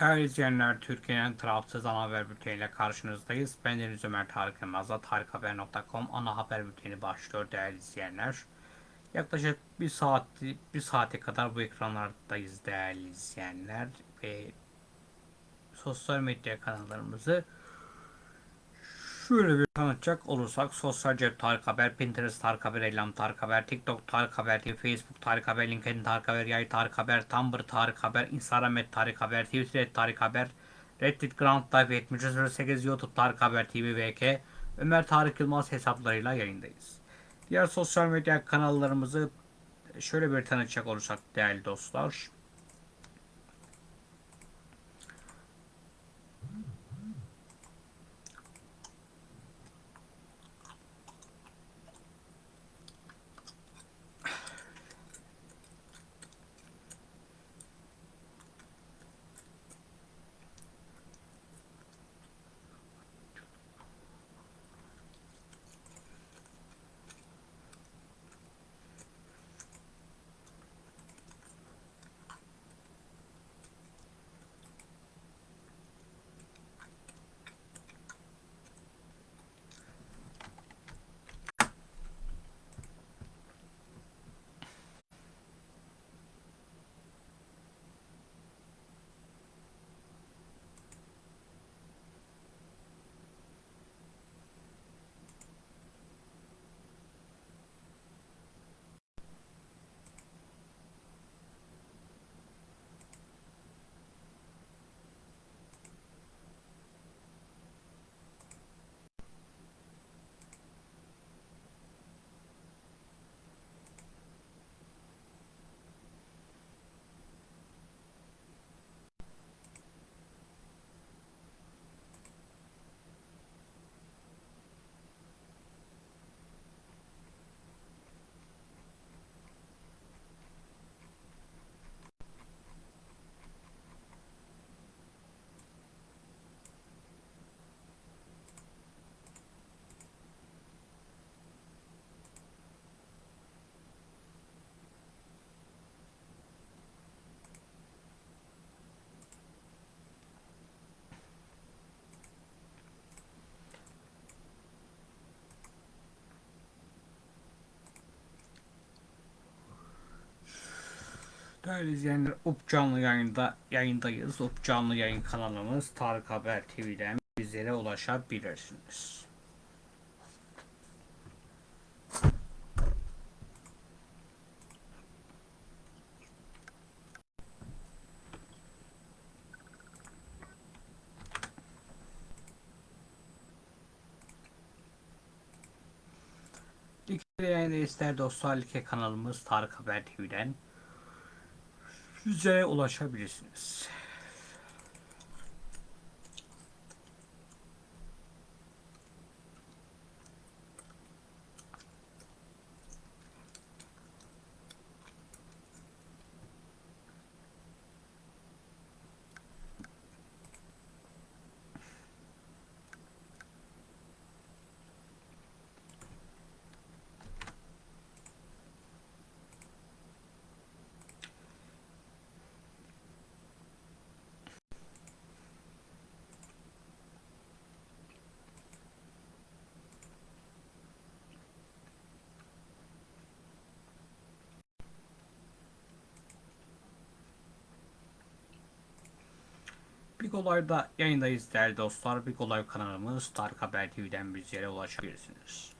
Değerli izleyenler, Türkiye'nin tarafsız ana haber bülteniyle karşınızdayız. Ben Deniz Ömer Tarık Yılmaz'la tarikhaber.com ana haber bülteni başlıyor değerli izleyenler. Yaklaşık bir saat bir saate kadar bu ekranlardayız değerli izleyenler ve sosyal medya kanallarımızı şöyle bir tanıtacak olursak Sosyal Cep Tarık Haber, Pinterest Tarık Haber, Elam Tarık Haber, TikTok Tarık Haber, Facebook Tarık Haber, LinkedIn Tarık Haber, Yay Tarık Haber, Tumblr Tarık Haber, Instagram et Tarık Haber, Twitter et Tarık Haber, Reddit Ground Life 7308 YouTube Tarık Haber TV VK, Ömer Tarık Yılmaz hesaplarıyla yayındayız. Diğer sosyal medya kanallarımızı şöyle bir tanıtacak olursak değerli dostlar. Değerli izleyenler, UP canlı yayında yayındayız. UP canlı yayın kanalımız Tarık Haber TV'den bizlere ulaşabilirsiniz. Like yayında ister dostlar like kanalımız Tarık Haber TV'den bizlere ulaşabilirsiniz. Big Olay'da yayındayız değerli dostlar. Big Olay kanalımız Tarık Haber TV'den bizlere ulaşabilirsiniz.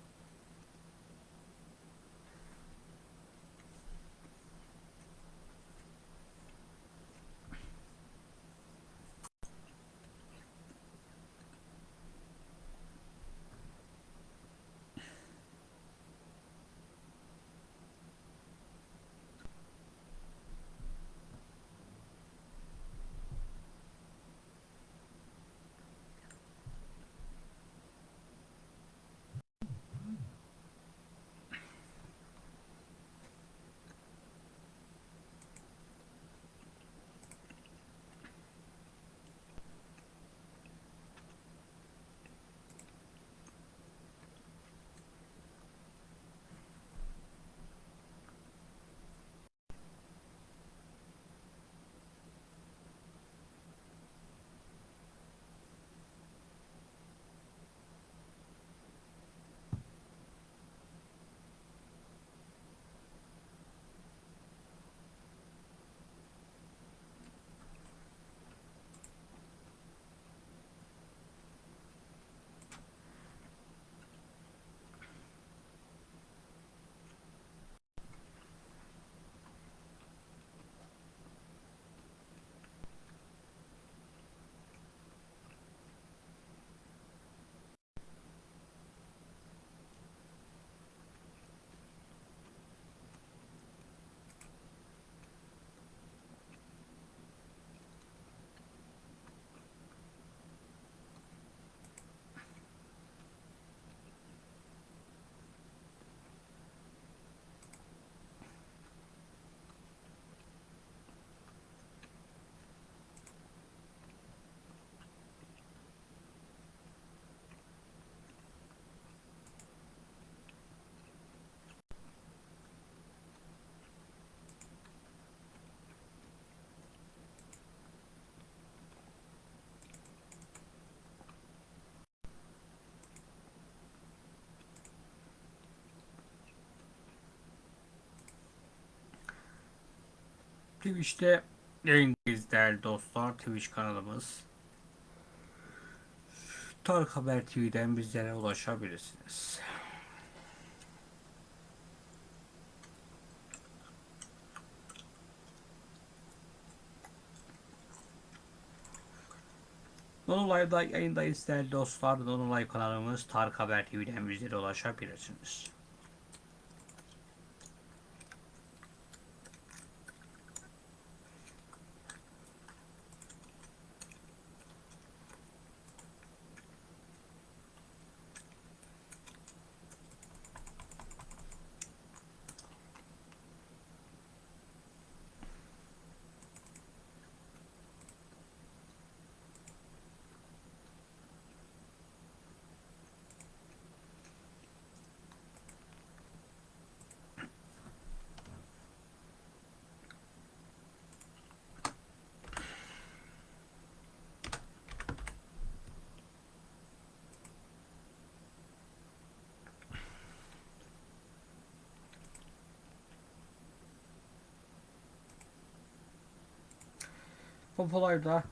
Twitch'te yayındayız değerli dostlar. Twitch kanalımız. Tarık Haber TV'den bizlere ulaşabilirsiniz. Nono Live'da yayındayız değerli dostlar. Live kanalımız Tarık Haber TV'den bizlere ulaşabilirsiniz. Popolay'da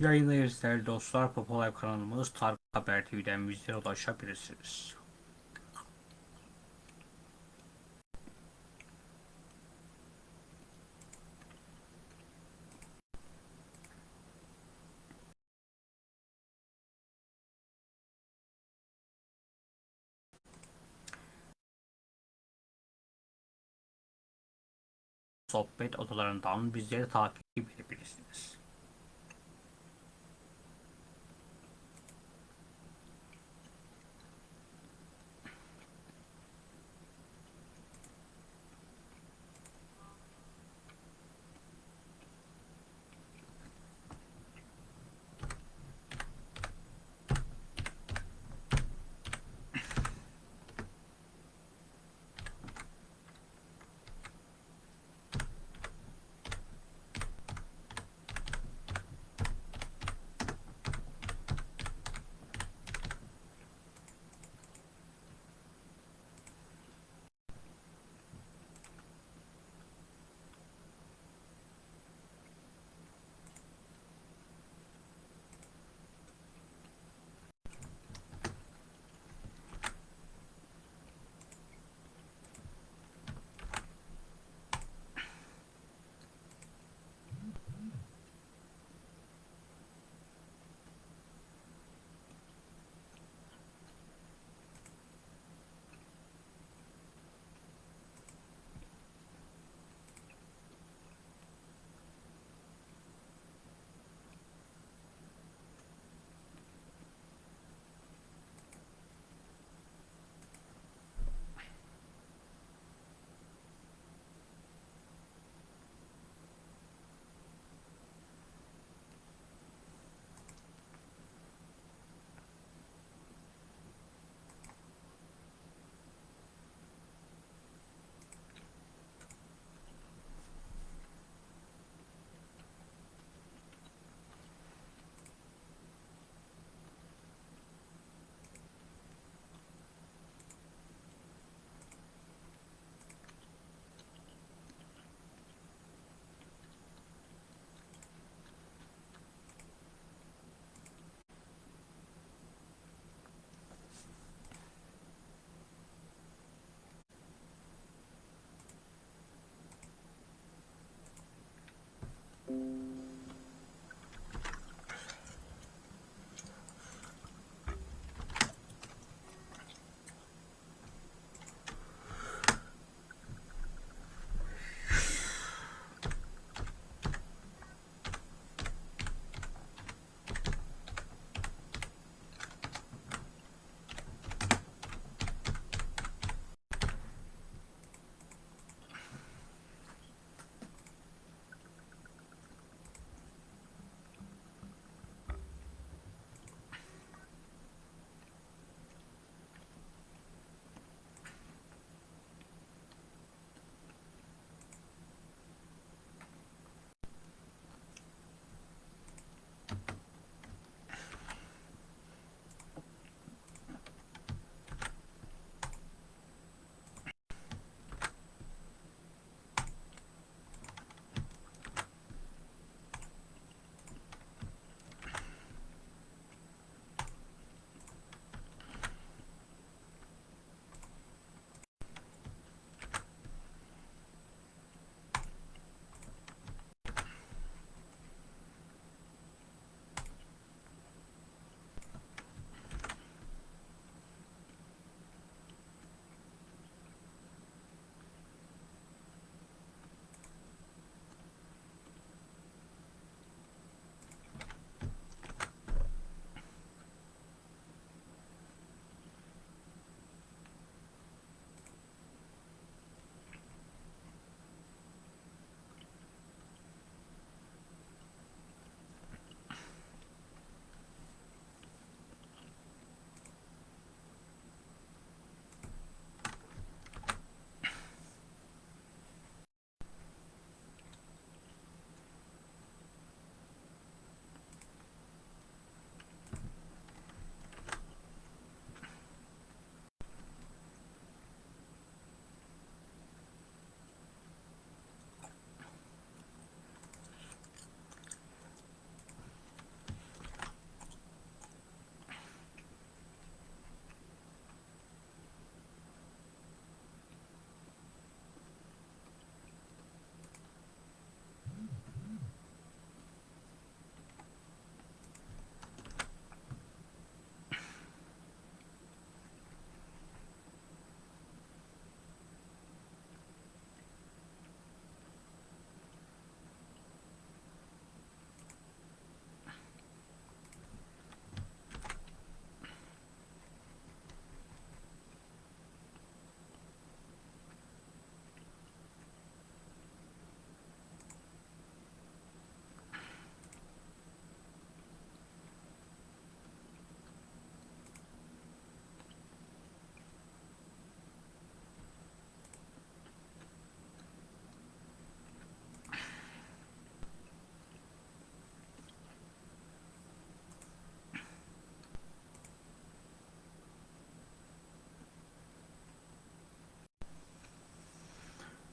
yayındayız değerli dostlar. Popolay kanalımız Tarık Haber TV'den bizlere ulaşabilirsiniz. Sohbet odalarından bizleri takip edebilirsiniz.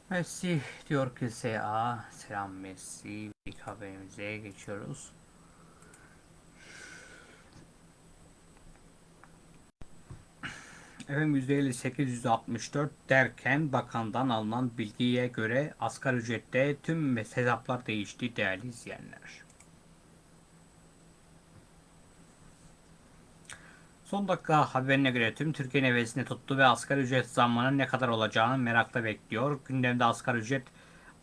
Messi diyor ki SA. Selam Messi. İlk haberimize geçiyoruz. Efendim %58, %64 derken bakandan alınan bilgiye göre asgari ücrette tüm hesaplar değişti değerli izleyenler. Son dakika haberine göre tüm Türkiye nefesini tuttu ve asgari ücret zammının ne kadar olacağını merakla bekliyor. Gündemde asgari ücret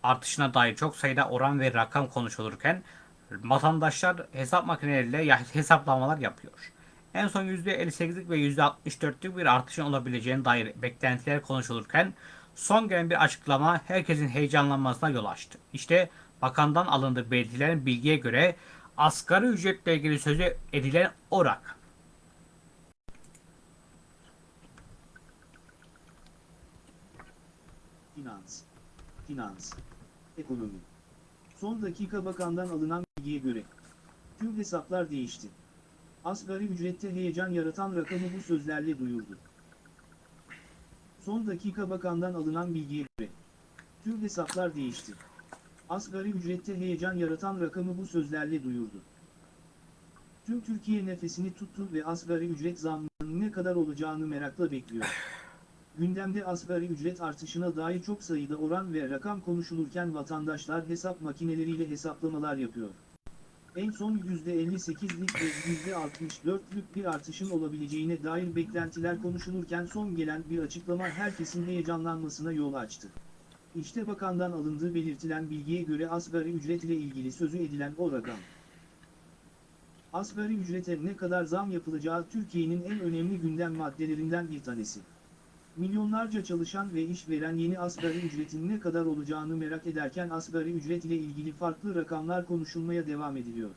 artışına dair çok sayıda oran ve rakam konuşulurken vatandaşlar hesap makineleriyle hesaplamalar yapıyor. En son %58'lik ve %64'lük bir artışın olabileceğine dair beklentiler konuşulurken son gelen bir açıklama herkesin heyecanlanmasına yol açtı. İşte bakandan alındığı belirtilen bilgiye göre asgari ücretle ilgili sözü edilen o rakam. Finans, finans, ekonomi. Son dakika bakandan alınan bilgiye göre tüm hesaplar değişti. Asgari ücrette heyecan yaratan rakamı bu sözlerle duyurdu. Son dakika bakandan alınan bilgiye göre tüm hesaplar değişti. Asgari ücrette heyecan yaratan rakamı bu sözlerle duyurdu. Tüm Türkiye nefesini tuttu ve asgari ücret zammının ne kadar olacağını merakla bekliyor. Gündemde asgari ücret artışına dair çok sayıda oran ve rakam konuşulurken vatandaşlar hesap makineleriyle hesaplamalar yapıyor. En son %58'lik ve %64'lük bir artışın olabileceğine dair beklentiler konuşulurken son gelen bir açıklama herkesin heyecanlanmasına yol açtı. İşte bakandan alındığı belirtilen bilgiye göre asgari ücret ile ilgili sözü edilen o rakam. Asgari ücrete ne kadar zam yapılacağı Türkiye'nin en önemli gündem maddelerinden bir tanesi. Milyonlarca çalışan ve işveren yeni asgari ücretin ne kadar olacağını merak ederken asgari ücret ile ilgili farklı rakamlar konuşulmaya devam ediliyor.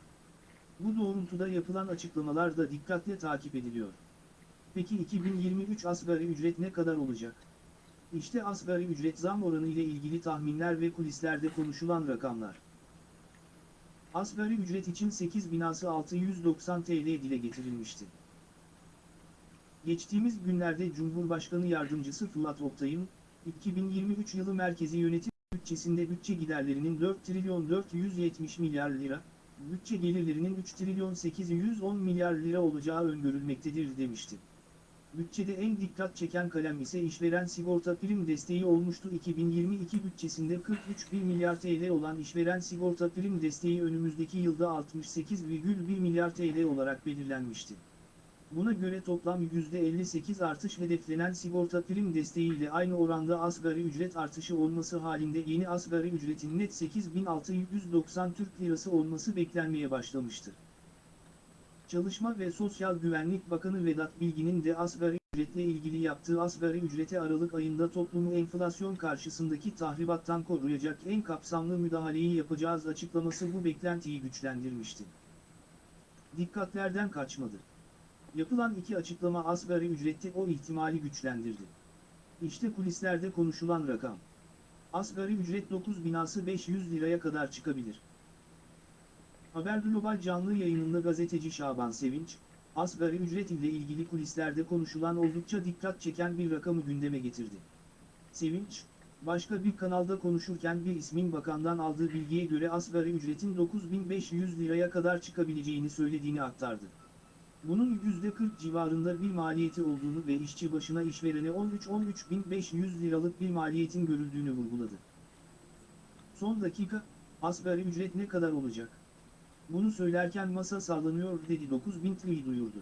Bu doğrultuda yapılan açıklamalar da dikkatle takip ediliyor. Peki 2023 asgari ücret ne kadar olacak? İşte asgari ücret zam oranı ile ilgili tahminler ve kulislerde konuşulan rakamlar. Asgari ücret için 8 binası 690 TL dile getirilmişti. Geçtiğimiz günlerde Cumhurbaşkanı Yardımcısı Fırat Oktay'ın, 2023 yılı merkezi yönetim bütçesinde bütçe giderlerinin 4 trilyon 470 milyar lira, bütçe gelirlerinin 3 trilyon 810 milyar lira olacağı öngörülmektedir demişti. Bütçede en dikkat çeken kalem ise işveren sigorta prim desteği olmuştu. 2022 bütçesinde 43 bir milyar TL olan işveren sigorta prim desteği önümüzdeki yılda 68,1 milyar TL olarak belirlenmişti. Buna göre toplam %58 artış hedeflenen sigorta prim desteğiyle aynı oranda asgari ücret artışı olması halinde yeni asgari ücretin net 8690 Türk Lirası olması beklenmeye başlamıştı. Çalışma ve Sosyal Güvenlik Bakanı Vedat Bilgin'in de asgari ücretle ilgili yaptığı asgari ücrete Aralık ayında toplumu enflasyon karşısındaki tahribattan koruyacak en kapsamlı müdahaleyi yapacağız açıklaması bu beklentiyi güçlendirmişti. Dikkatlerden kaçmadı. Yapılan iki açıklama asgari ücrette o ihtimali güçlendirdi. İşte kulislerde konuşulan rakam. Asgari ücret 9 binası 500 liraya kadar çıkabilir. Haber Global canlı yayınında gazeteci Şaban Sevinç, asgari ücret ile ilgili kulislerde konuşulan oldukça dikkat çeken bir rakamı gündeme getirdi. Sevinç, başka bir kanalda konuşurken bir ismin bakandan aldığı bilgiye göre asgari ücretin 9500 liraya kadar çıkabileceğini söylediğini aktardı. Bunun %40 civarında bir maliyeti olduğunu ve işçi başına işverene 13-13.500 liralık bir maliyetin görüldüğünü vurguladı. Son dakika, asgari ücret ne kadar olacak? Bunu söylerken masa sallanıyor dedi 9000 TL'yi duyurdu.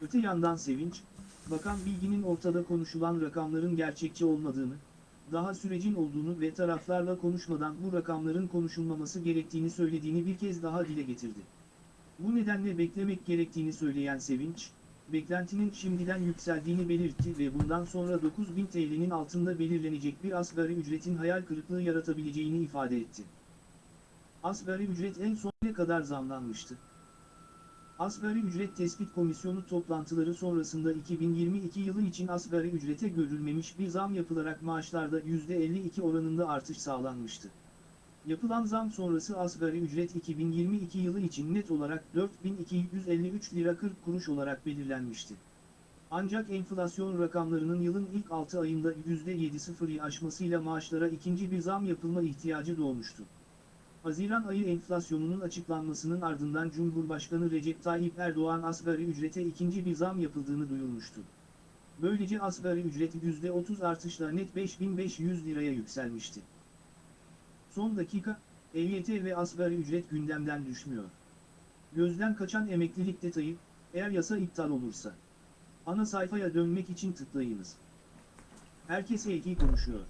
Öte yandan Sevinç, Bakan Bilgin'in ortada konuşulan rakamların gerçekçi olmadığını, daha sürecin olduğunu ve taraflarla konuşmadan bu rakamların konuşulmaması gerektiğini söylediğini bir kez daha dile getirdi. Bu nedenle beklemek gerektiğini söyleyen Sevinç, beklentinin şimdiden yükseldiğini belirtti ve bundan sonra 9000 TL'nin altında belirlenecek bir asgari ücretin hayal kırıklığı yaratabileceğini ifade etti. Asgari ücret en son ne kadar zamlanmıştı? Asgari Ücret Tespit Komisyonu toplantıları sonrasında 2022 yılı için asgari ücrete görülmemiş bir zam yapılarak maaşlarda %52 oranında artış sağlanmıştı. Yapılan zam sonrası asgari ücret 2022 yılı için net olarak 4253 lira 40 kuruş olarak belirlenmişti. Ancak enflasyon rakamlarının yılın ilk 6 ayında %7.0'ı aşmasıyla maaşlara ikinci bir zam yapılma ihtiyacı doğmuştu. Haziran ayı enflasyonunun açıklanmasının ardından Cumhurbaşkanı Recep Tayyip Erdoğan asgari ücrete ikinci bir zam yapıldığını duyurmuştu. Böylece asgari ücret %30 artışla net 5500 liraya yükselmişti. Son dakika, EYT ve asgari ücret gündemden düşmüyor. Gözden kaçan emeklilik detayı, eğer yasa iptal olursa. Ana sayfaya dönmek için tıklayınız. Herkes EYT konuşuyor.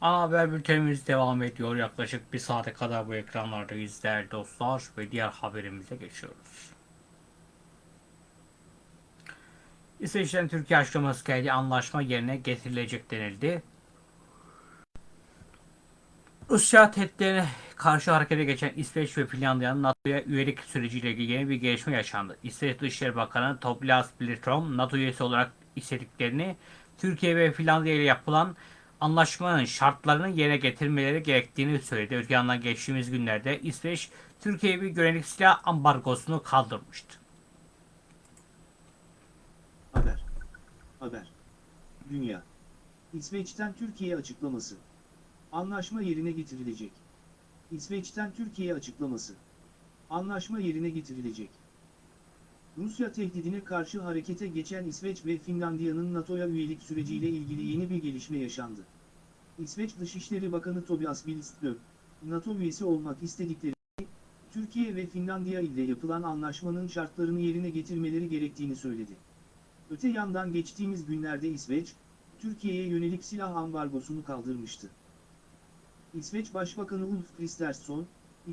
Ana haber bültenimiz devam ediyor. Yaklaşık bir saate kadar bu ekranlardayız değerli dostlar ve diğer haberimize geçiyoruz. İsveç'ten Türkiye açıklaması geldi. Anlaşma yerine getirilecek denildi. Rusya tehditlerine karşı harekete geçen İsveç ve Finlandiya'nın NATO'ya üyelik süreciyle ilgili yeni bir gelişme yaşandı. İsveç Dışişleri Bakanı Tobias Billström, NATO üyesi olarak istediklerini Türkiye ve Finlandiya ile yapılan anlaşmanın şartlarını yerine getirmeleri gerektiğini söyledi. Öte yandan geçtiğimiz günlerde İsveç, Türkiye'ye bir güvenlik silah ambargosunu kaldırmıştı. Haber. Haber. Dünya. İsveç'ten Türkiye açıklaması. Anlaşma yerine getirilecek. İsveç'ten Türkiye açıklaması. Anlaşma yerine getirilecek. Rusya tehdidine karşı harekete geçen İsveç ve Finlandiya'nın NATO'ya üyelik süreciyle ilgili yeni bir gelişme yaşandı. İsveç Dışişleri Bakanı Tobias Billström, NATO üyesi olmak istedikleri Türkiye ve Finlandiya ile yapılan anlaşmanın şartlarını yerine getirmeleri gerektiğini söyledi. Öte yandan geçtiğimiz günlerde İsveç, Türkiye'ye yönelik silah ambargosunu kaldırmıştı. İsveç Başbakanı Ulf Kristersson,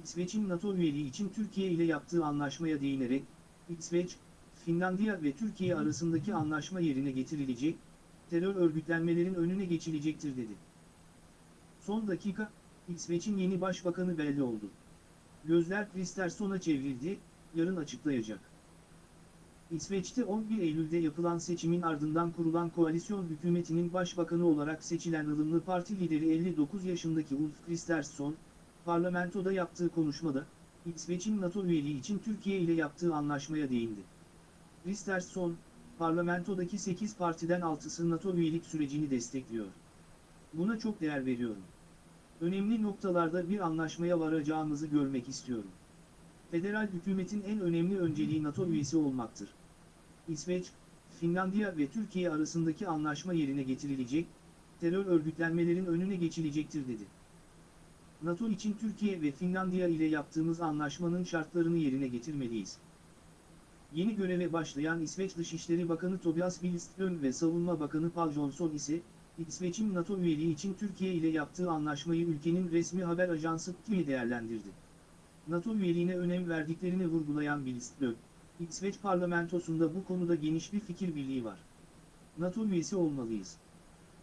İsveç'in NATO üyeliği için Türkiye ile yaptığı anlaşmaya değinerek, İsveç, Finlandiya ve Türkiye arasındaki anlaşma yerine getirilecek, terör örgütlenmelerin önüne geçilecektir dedi. Son dakika, İsveç'in yeni başbakanı belli oldu. Gözler Kristersson'a çevrildi, yarın açıklayacak. İsveç'te 11 Eylül'de yapılan seçimin ardından kurulan koalisyon hükümetinin başbakanı olarak seçilen ılımlı parti lideri 59 yaşındaki Ulf Kristersson, parlamentoda yaptığı konuşmada, İsveç'in NATO üyeliği için Türkiye ile yaptığı anlaşmaya değindi. Kristersson, parlamentodaki 8 partiden 6'sı NATO üyelik sürecini destekliyor. Buna çok değer veriyorum. Önemli noktalarda bir anlaşmaya varacağımızı görmek istiyorum. Federal hükümetin en önemli önceliği NATO üyesi olmaktır. İsveç, Finlandiya ve Türkiye arasındaki anlaşma yerine getirilecek, terör örgütlenmelerin önüne geçilecektir dedi. NATO için Türkiye ve Finlandiya ile yaptığımız anlaşmanın şartlarını yerine getirmeliyiz. Yeni göreve başlayan İsveç Dışişleri Bakanı Tobias Billström ve Savunma Bakanı Paul Johnson ise, İsveç'in NATO üyeliği için Türkiye ile yaptığı anlaşmayı ülkenin resmi haber ajansı TÜİ değerlendirdi. NATO üyeliğine önem verdiklerini vurgulayan Billström, İsveç parlamentosunda bu konuda geniş bir fikir birliği var. NATO üyesi olmalıyız.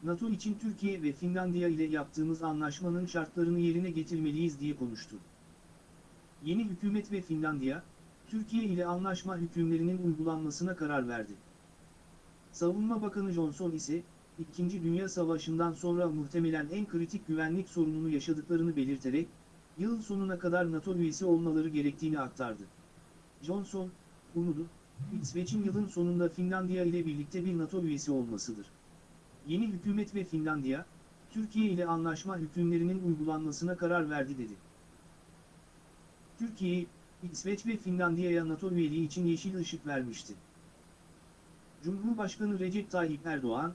NATO için Türkiye ve Finlandiya ile yaptığımız anlaşmanın şartlarını yerine getirmeliyiz diye konuştu. Yeni hükümet ve Finlandiya, Türkiye ile anlaşma hükümlerinin uygulanmasına karar verdi. Savunma Bakanı Johnson ise, İkinci Dünya Savaşı'ndan sonra muhtemelen en kritik güvenlik sorununu yaşadıklarını belirterek, yıl sonuna kadar NATO üyesi olmaları gerektiğini aktardı. Johnson, umudu, İsveç'in yılın sonunda Finlandiya ile birlikte bir NATO üyesi olmasıdır. Yeni hükümet ve Finlandiya, Türkiye ile anlaşma hükümlerinin uygulanmasına karar verdi dedi. Türkiye, İsveç ve Finlandiya'ya NATO üyeliği için yeşil ışık vermişti. Cumhurbaşkanı Recep Tayyip Erdoğan,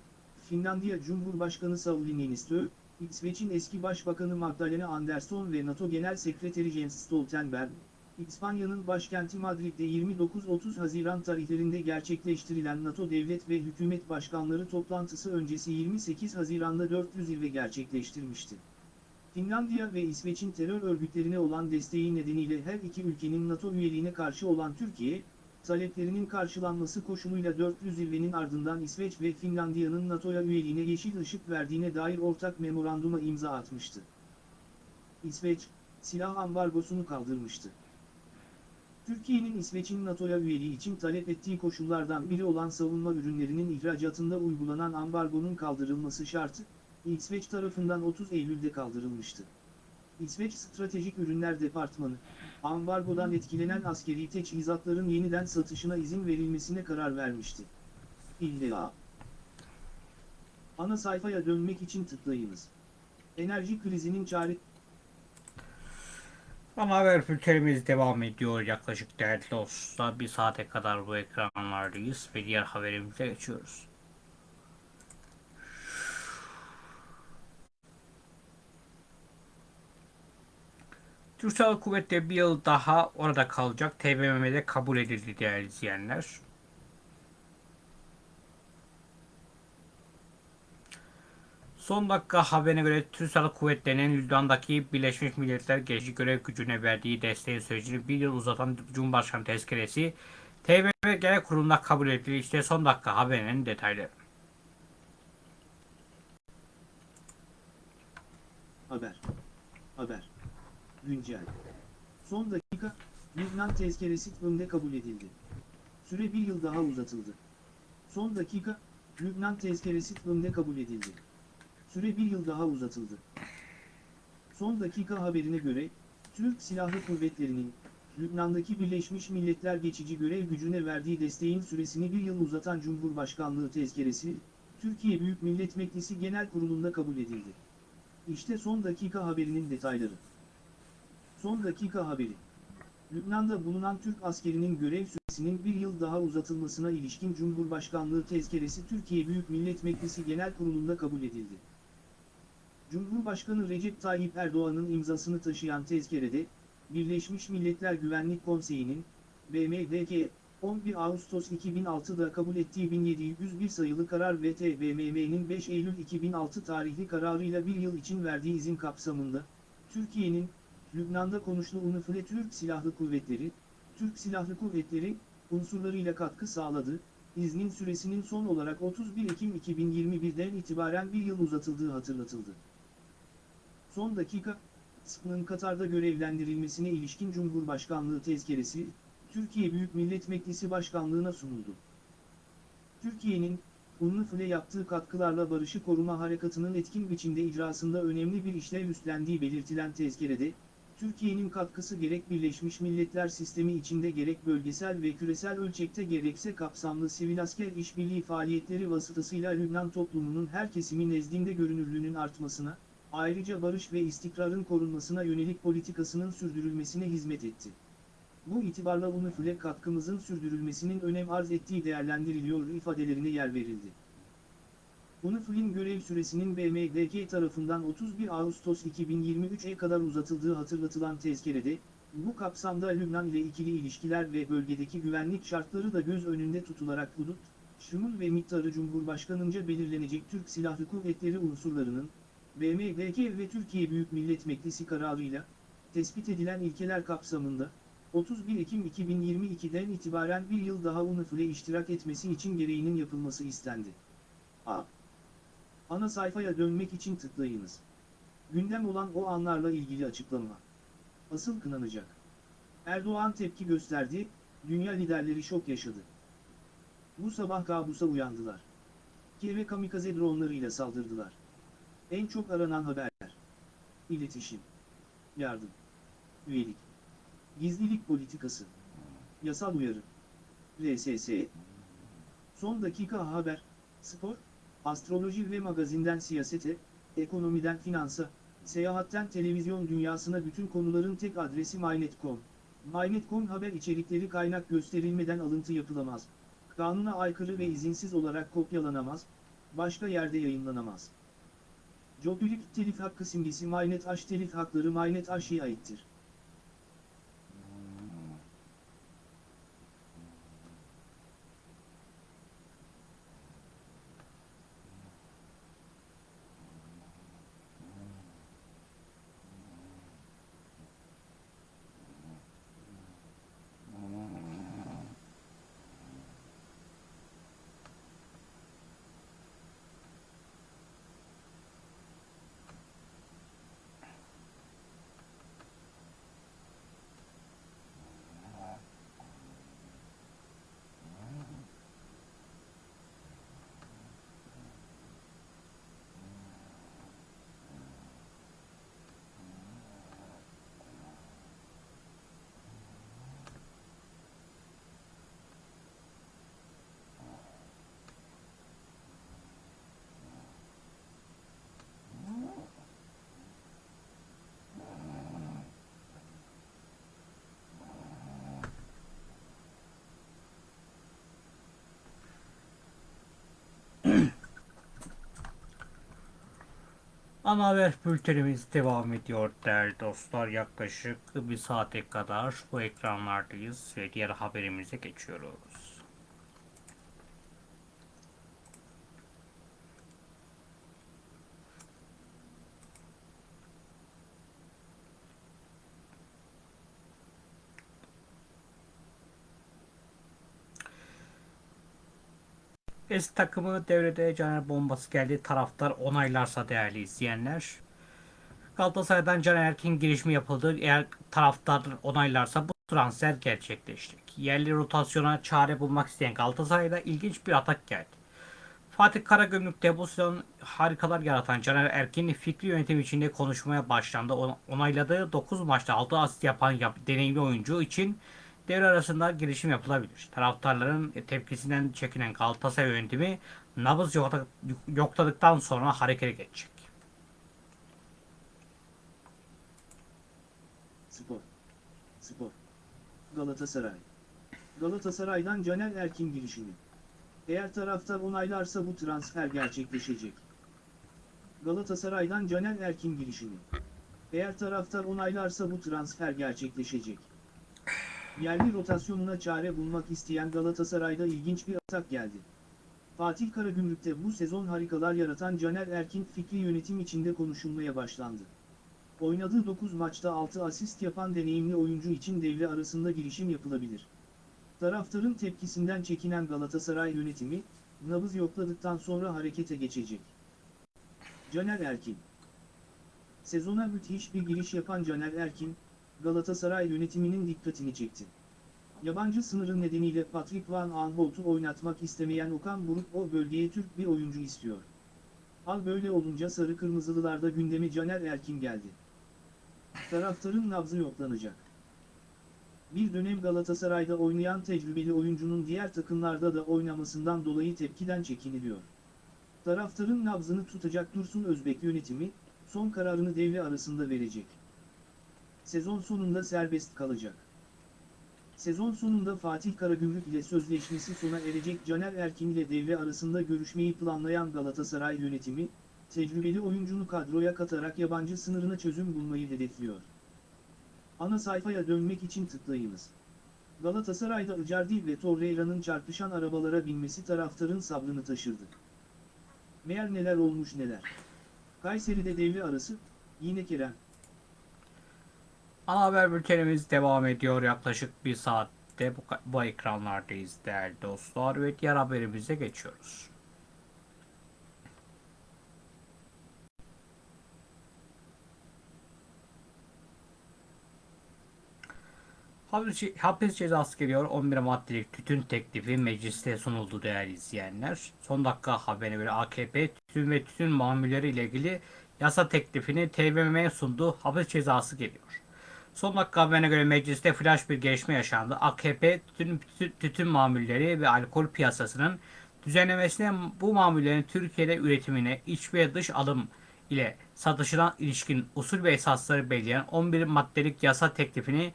Finlandiya Cumhurbaşkanı Sauli Niinistö, İsveç'in eski Başbakanı Magdalena Andersson ve NATO Genel Sekreteri Jens Stoltenberg, İspanya'nın başkenti Madrid'de 29-30 Haziran tarihlerinde gerçekleştirilen NATO devlet ve hükümet başkanları toplantısı öncesi 28 Haziran'da 400 zirve gerçekleştirmişti. Finlandiya ve İsveç'in terör örgütlerine olan desteği nedeniyle her iki ülkenin NATO üyeliğine karşı olan Türkiye, taleplerinin karşılanması koşuluyla 400 zirvenin ardından İsveç ve Finlandiya'nın NATO'ya üyeliğine yeşil ışık verdiğine dair ortak memoranduma imza atmıştı. İsveç, silah ambargosunu kaldırmıştı. Türkiye'nin İsveç'in NATO'ya üyeliği için talep ettiği koşullardan biri olan savunma ürünlerinin ihracatında uygulanan ambargonun kaldırılması şartı, İsveç tarafından 30 Eylül'de kaldırılmıştı. İsveç Stratejik Ürünler Departmanı, ambargodan etkilenen askeri teçhizatların yeniden satışına izin verilmesine karar vermişti. İlla. Ana sayfaya dönmek için tıklayınız. Enerji krizinin çare... Ana haber bültenimiz devam ediyor. Yaklaşık değerli dostlar bir saate kadar bu ekranlardayız ve diğer haberimize geçiyoruz. Türk Silahlı Kuvvetleri bir yıl daha orada kalacak. TBMM'de kabul edildi değerli izleyenler. Son dakika haberine göre Türk Kuvvetleri'nin Lübnan'daki Birleşmiş Milletler Geçici Görev Gücü'ne verdiği desteğin sürecini bir yıl uzatan Cumhurbaşkanı tezkeresi TBMM Genel Kurulu'nda kabul edildi. İşte son dakika haberinin detayları. Haber. Haber. Güncel. Son dakika, Lübnan tezkeresi önde kabul edildi. Süre bir yıl daha uzatıldı. Son dakika, Lübnan tezkeresi önde kabul edildi. Süre bir yıl daha uzatıldı. Son dakika haberine göre, Türk Silahlı Kuvvetleri'nin, Lübnan'daki Birleşmiş Milletler geçici görev gücüne verdiği desteğin süresini bir yıl uzatan Cumhurbaşkanlığı tezkeresi, Türkiye Büyük Millet Meclisi Genel Kurulu'nda kabul edildi. İşte son dakika haberinin detayları. Son dakika haberi. Lübnan'da bulunan Türk askerinin görev süresinin bir yıl daha uzatılmasına ilişkin Cumhurbaşkanlığı tezkeresi Türkiye Büyük Millet Meclisi Genel Kurulu'nda kabul edildi. Cumhurbaşkanı Recep Tayyip Erdoğan'ın imzasını taşıyan tezkerede, Birleşmiş Milletler Güvenlik Konseyi'nin, BMDK, 11 Ağustos 2006'da kabul ettiği 1701 sayılı karar ve TBMM'nin 5 Eylül 2006 tarihli kararıyla bir yıl için verdiği izin kapsamında, Türkiye'nin, Lübnan'da konuşlu UNIFIL Türk Silahlı Kuvvetleri, Türk Silahlı Kuvvetleri, unsurlarıyla katkı sağladı, iznin süresinin son olarak 31 Ekim 2021'den itibaren bir yıl uzatıldığı hatırlatıldı. Son dakika, SP'nın Katar'da görevlendirilmesine ilişkin Cumhurbaşkanlığı tezkeresi, Türkiye Büyük Millet Meclisi Başkanlığı'na sunuldu. Türkiye'nin, UNIFIL'e yaptığı katkılarla barışı koruma harekatının etkin biçimde icrasında önemli bir işlev üstlendiği belirtilen tezkerede, Türkiye'nin katkısı gerek Birleşmiş Milletler sistemi içinde gerek bölgesel ve küresel ölçekte gerekse kapsamlı sivil asker işbirliği faaliyetleri vasıtasıyla Lübnan toplumunun her kesimi nezdinde görünürlüğünün artmasına, ayrıca barış ve istikrarın korunmasına yönelik politikasının sürdürülmesine hizmet etti. Bu itibarla UNIFIL'e katkımızın sürdürülmesinin önem arz ettiği değerlendiriliyor ifadelerine yer verildi. UNIFIL'in görev süresinin BMDK tarafından 31 Ağustos 2023'e kadar uzatıldığı hatırlatılan tezkerede, bu kapsamda Lübnan ile ikili ilişkiler ve bölgedeki güvenlik şartları da göz önünde tutularak hudut, şumul ve miktarı Cumhurbaşkanınca belirlenecek Türk Silahlı Kuvvetleri unsurlarının, BMDK ve Türkiye Büyük Millet Meclisi kararıyla, tespit edilen ilkeler kapsamında, 31 Ekim 2022'den itibaren bir yıl daha UNIFIL'e iştirak etmesi için gereğinin yapılması istendi. A. Ana sayfaya dönmek için tıklayınız. Gündem olan o anlarla ilgili açıklama. Asıl kınanacak. Erdoğan tepki gösterdi, dünya liderleri şok yaşadı. Bu sabah kabusa uyandılar. Kiev'e kamikaze dronlarıyla saldırdılar. En çok aranan haberler. İletişim. Yardım. Üyelik. Gizlilik politikası. Yasal uyarı. RSS. Son dakika haber, spor, astroloji ve magazinden siyasete, ekonomiden finansa, seyahatten televizyon dünyasına bütün konuların tek adresi MyNet.com. MyNet.com haber içerikleri kaynak gösterilmeden alıntı yapılamaz. Kanuna aykırı ve izinsiz olarak kopyalanamaz, başka yerde yayınlanamaz. Joblilik telif hakkı simgesi MyNet H telif hakları MyNet H'ye aittir. Ana haber bültenimiz devam ediyor değerli dostlar. Yaklaşık bir saate kadar bu ekranlardayız ve diğer haberimize geçiyoruz. Eski takımı devrede Caner bombası geldi. Taraftar onaylarsa değerli izleyenler. Galatasaray'dan Caner Erkin girişimi yapıldı. Eğer taraftar onaylarsa bu transfer gerçekleşecek. Yerli rotasyona çare bulmak isteyen Galatasaray'da ilginç bir atak geldi. Fatih Karagümrük'te bu sezon harikalar yaratan Caner Erkin fikri yönetim içinde konuşmaya başlandı. On- Onayladığı 9 maçta 6 asist yapan yap- deneyimli oyuncu için devre arasında girişim yapılabilir. Taraftarların tepkisinden çekinen Galatasaray yönetimi nabız yokla- yokladıktan sonra harekete geçecek. Spor. Spor. Galatasaray. Galatasaray'dan Caner Erkin girişimi. Eğer taraftar onaylarsa bu transfer gerçekleşecek. Galatasaray'dan Caner Erkin girişimi. Eğer taraftar onaylarsa bu transfer gerçekleşecek. Yerli rotasyonuna çare bulmak isteyen Galatasaray'da ilginç bir atak geldi. Fatih Karagümrük'te bu sezon harikalar yaratan Caner Erkin fikri yönetim içinde konuşulmaya başlandı. Oynadığı 9 maçta 6 asist yapan deneyimli oyuncu için devre arasında girişim yapılabilir. Taraftarın tepkisinden çekinen Galatasaray yönetimi, nabız yokladıktan sonra harekete geçecek. Caner Erkin Sezona müthiş bir giriş yapan Caner Erkin, Galatasaray yönetiminin dikkatini çekti. Yabancı sınırı nedeniyle Patrick Van Aanholt'u oynatmak istemeyen Okan Buruk o bölgeye Türk bir oyuncu istiyor. Hal böyle olunca sarı kırmızılılarda gündeme Caner Erkin geldi. Taraftarın nabzı yoklanacak. Bir dönem Galatasaray'da oynayan tecrübeli oyuncunun diğer takımlarda da oynamasından dolayı tepkiden çekiniliyor. Taraftarın nabzını tutacak Dursun Özbek yönetimi, son kararını devre arasında verecek. Sezon sonunda serbest kalacak. Sezon sonunda Fatih Karagümrük ile sözleşmesi sona erecek Caner Erkin ile devre arasında görüşmeyi planlayan Galatasaray yönetimi, tecrübeli oyuncunu kadroya katarak yabancı sınırına çözüm bulmayı hedefliyor. Ana sayfaya dönmek için tıklayınız. Galatasaray'da Icardi ve Torreira'nın çarpışan arabalara binmesi taraftarın sabrını taşırdı. Meğer neler olmuş neler. Kayseri'de devre arası, yine Kerem. Ana haber bültenimiz devam ediyor. Yaklaşık bir saatte bu, bu ekranlardayız değerli dostlar ve diğer haberimize geçiyoruz. Hapis, cezası geliyor. 11 maddelik tütün teklifi mecliste sunuldu değerli izleyenler. Son dakika haberine göre AKP tütün ve tütün mamulleri ile ilgili yasa teklifini TBMM'ye sundu. Hapis cezası geliyor. Son dakika haberine göre mecliste flash bir gelişme yaşandı. AKP tütün, tütün, mamulleri ve alkol piyasasının düzenlemesine bu mamullerin Türkiye'de üretimine iç ve dış alım ile satışına ilişkin usul ve esasları belirleyen 11 maddelik yasa teklifini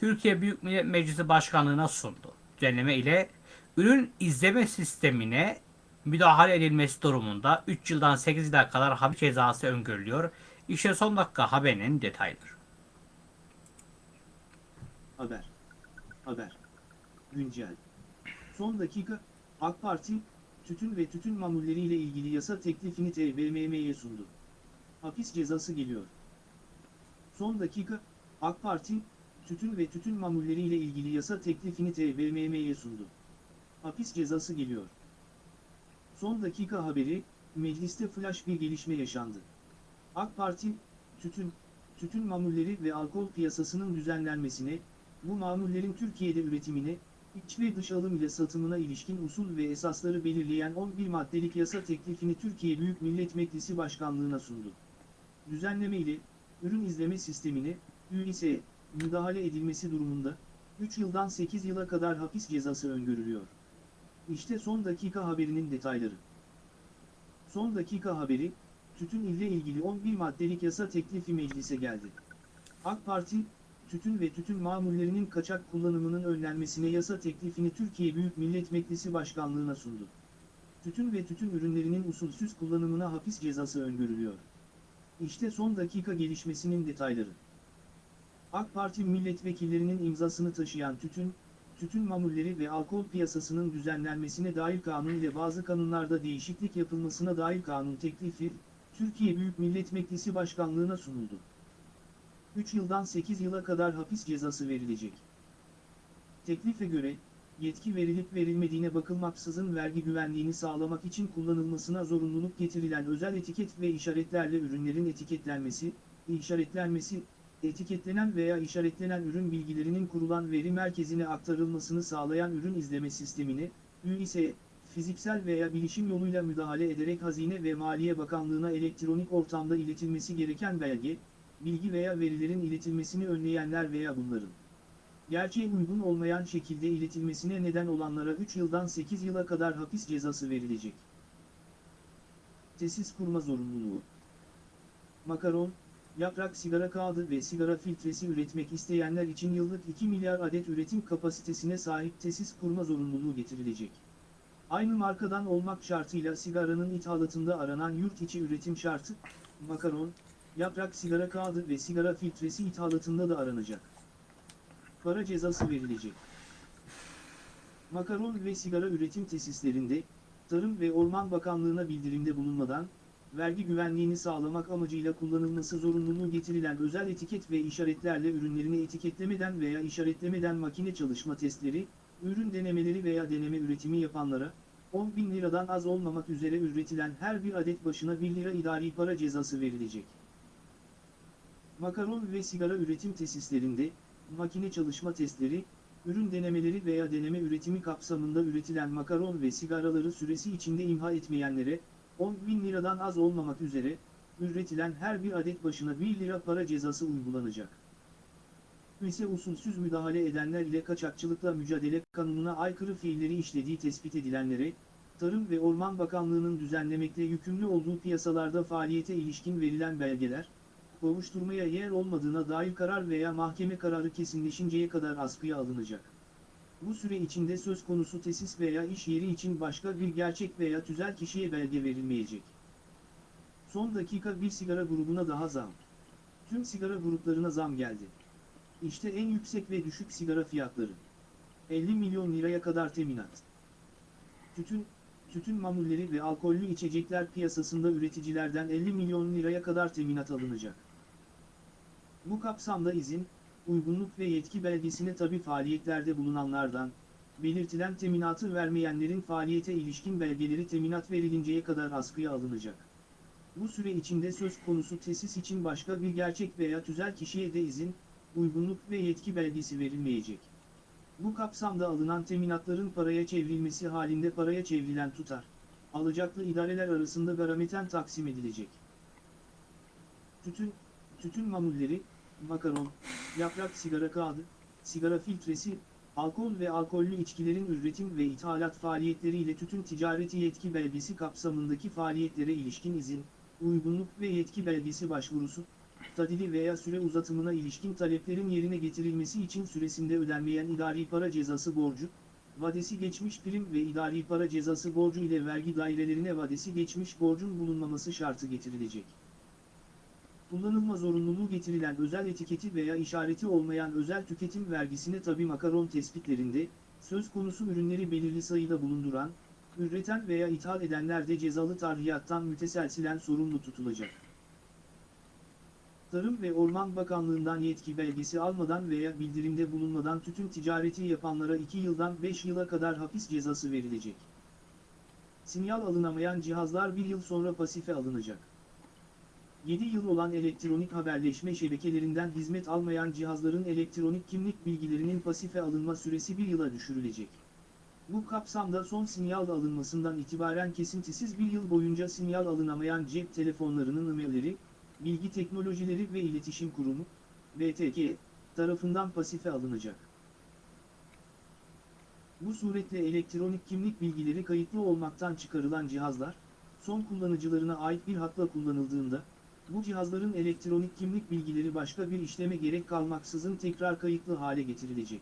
Türkiye Büyük Millet Meclisi Başkanlığı'na sundu. Düzenleme ile ürün izleme sistemine müdahale edilmesi durumunda 3 yıldan 8 yıla kadar hapis cezası öngörülüyor. İşte son dakika haberinin detayları. Haber. Haber. Güncel. Son dakika, AK Parti, tütün ve tütün mamulleriyle ilgili yasa teklifini TBMM'ye sundu. Hapis cezası geliyor. Son dakika, AK Parti, tütün ve tütün mamulleriyle ilgili yasa teklifini TBMM'ye sundu. Hapis cezası geliyor. Son dakika haberi, mecliste flash bir gelişme yaşandı. AK Parti, tütün, tütün mamulleri ve alkol piyasasının düzenlenmesine, bu mamullerin Türkiye'de üretimine, iç ve dış alım ile satımına ilişkin usul ve esasları belirleyen 11 maddelik yasa teklifini Türkiye Büyük Millet Meclisi Başkanlığı'na sundu. Düzenleme ile, ürün izleme sistemine, ÜİS'e, müdahale edilmesi durumunda, 3 yıldan 8 yıla kadar hapis cezası öngörülüyor. İşte son dakika haberinin detayları. Son dakika haberi, tütün ile ilgili 11 maddelik yasa teklifi meclise geldi. AK Parti, tütün ve tütün mamullerinin kaçak kullanımının önlenmesine yasa teklifini Türkiye Büyük Millet Meclisi Başkanlığı'na sundu. Tütün ve tütün ürünlerinin usulsüz kullanımına hapis cezası öngörülüyor. İşte son dakika gelişmesinin detayları. AK Parti milletvekillerinin imzasını taşıyan tütün, tütün mamulleri ve alkol piyasasının düzenlenmesine dair kanun ile bazı kanunlarda değişiklik yapılmasına dair kanun teklifi, Türkiye Büyük Millet Meclisi Başkanlığına sunuldu. 3 yıldan 8 yıla kadar hapis cezası verilecek. Teklife göre, yetki verilip verilmediğine bakılmaksızın vergi güvenliğini sağlamak için kullanılmasına zorunluluk getirilen özel etiket ve işaretlerle ürünlerin etiketlenmesi, işaretlenmesi, etiketlenen veya işaretlenen ürün bilgilerinin kurulan veri merkezine aktarılmasını sağlayan ürün izleme sistemini, ÜİS'e, fiziksel veya bilişim yoluyla müdahale ederek Hazine ve Maliye Bakanlığı'na elektronik ortamda iletilmesi gereken belge, bilgi veya verilerin iletilmesini önleyenler veya bunların gerçeğe uygun olmayan şekilde iletilmesine neden olanlara 3 yıldan 8 yıla kadar hapis cezası verilecek. Tesis kurma zorunluluğu. Makaron, yaprak sigara kağıdı ve sigara filtresi üretmek isteyenler için yıllık 2 milyar adet üretim kapasitesine sahip tesis kurma zorunluluğu getirilecek. Aynı markadan olmak şartıyla sigaranın ithalatında aranan yurt içi üretim şartı, makaron, yaprak sigara kağıdı ve sigara filtresi ithalatında da aranacak. Para cezası verilecek. Makaron ve sigara üretim tesislerinde, Tarım ve Orman Bakanlığı'na bildirimde bulunmadan, vergi güvenliğini sağlamak amacıyla kullanılması zorunluluğu getirilen özel etiket ve işaretlerle ürünlerini etiketlemeden veya işaretlemeden makine çalışma testleri, ürün denemeleri veya deneme üretimi yapanlara, 10 bin liradan az olmamak üzere üretilen her bir adet başına 1 lira idari para cezası verilecek. Makaron ve sigara üretim tesislerinde, makine çalışma testleri, ürün denemeleri veya deneme üretimi kapsamında üretilen makaron ve sigaraları süresi içinde imha etmeyenlere, 10 bin liradan az olmamak üzere, üretilen her bir adet başına 1 lira para cezası uygulanacak. ise usulsüz müdahale edenler ile kaçakçılıkla mücadele kanununa aykırı fiilleri işlediği tespit edilenlere, Tarım ve Orman Bakanlığı'nın düzenlemekle yükümlü olduğu piyasalarda faaliyete ilişkin verilen belgeler, kovuşturmaya yer olmadığına dair karar veya mahkeme kararı kesinleşinceye kadar askıya alınacak. Bu süre içinde söz konusu tesis veya iş yeri için başka bir gerçek veya tüzel kişiye belge verilmeyecek. Son dakika bir sigara grubuna daha zam. Tüm sigara gruplarına zam geldi. İşte en yüksek ve düşük sigara fiyatları. 50 milyon liraya kadar teminat. Tütün, tütün mamulleri ve alkollü içecekler piyasasında üreticilerden 50 milyon liraya kadar teminat alınacak. Bu kapsamda izin, uygunluk ve yetki belgesine tabi faaliyetlerde bulunanlardan, belirtilen teminatı vermeyenlerin faaliyete ilişkin belgeleri teminat verilinceye kadar askıya alınacak. Bu süre içinde söz konusu tesis için başka bir gerçek veya tüzel kişiye de izin, uygunluk ve yetki belgesi verilmeyecek. Bu kapsamda alınan teminatların paraya çevrilmesi halinde paraya çevrilen tutar, alacaklı idareler arasında garameten taksim edilecek. Tütün, tütün mamulleri, makaron, yaprak sigara kağıdı, sigara filtresi, alkol ve alkollü içkilerin üretim ve ithalat faaliyetleriyle tütün ticareti yetki belgesi kapsamındaki faaliyetlere ilişkin izin, uygunluk ve yetki belgesi başvurusu, tadili veya süre uzatımına ilişkin taleplerin yerine getirilmesi için süresinde ödenmeyen idari para cezası borcu, vadesi geçmiş prim ve idari para cezası borcu ile vergi dairelerine vadesi geçmiş borcun bulunmaması şartı getirilecek. Kullanılma zorunluluğu getirilen özel etiketi veya işareti olmayan özel tüketim vergisine tabi makaron tespitlerinde, söz konusu ürünleri belirli sayıda bulunduran, üreten veya ithal edenler de cezalı tarhiyattan müteselsilen sorumlu tutulacak. Tarım ve Orman Bakanlığı'ndan yetki belgesi almadan veya bildirimde bulunmadan tütün ticareti yapanlara 2 yıldan 5 yıla kadar hapis cezası verilecek. Sinyal alınamayan cihazlar 1 yıl sonra pasife alınacak. 7 yıl olan elektronik haberleşme şebekelerinden hizmet almayan cihazların elektronik kimlik bilgilerinin pasife alınma süresi 1 yıla düşürülecek. Bu kapsamda son sinyal alınmasından itibaren kesintisiz bir yıl boyunca sinyal alınamayan cep telefonlarının ımeleri, Bilgi Teknolojileri ve İletişim Kurumu, BTK, tarafından pasife alınacak. Bu suretle elektronik kimlik bilgileri kayıtlı olmaktan çıkarılan cihazlar, son kullanıcılarına ait bir hakla kullanıldığında, bu cihazların elektronik kimlik bilgileri başka bir işleme gerek kalmaksızın tekrar kayıtlı hale getirilecek.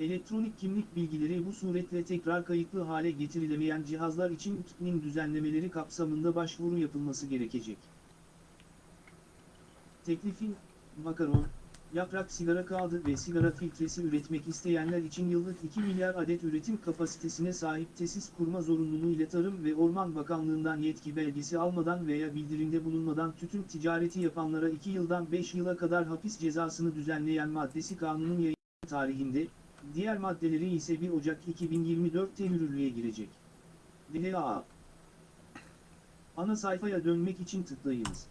Elektronik kimlik bilgileri bu suretle tekrar kayıtlı hale getirilemeyen cihazlar için TİK'nin düzenlemeleri kapsamında başvuru yapılması gerekecek. Teklifin, makaron, yaprak sigara kağıdı ve sigara filtresi üretmek isteyenler için yıllık 2 milyar adet üretim kapasitesine sahip tesis kurma zorunluluğu ile Tarım ve Orman Bakanlığı'ndan yetki belgesi almadan veya bildirimde bulunmadan tütün ticareti yapanlara 2 yıldan 5 yıla kadar hapis cezasını düzenleyen maddesi kanunun yayın tarihinde, diğer maddeleri ise 1 Ocak 2024'te yürürlüğe girecek. DHA Ana sayfaya dönmek için tıklayınız.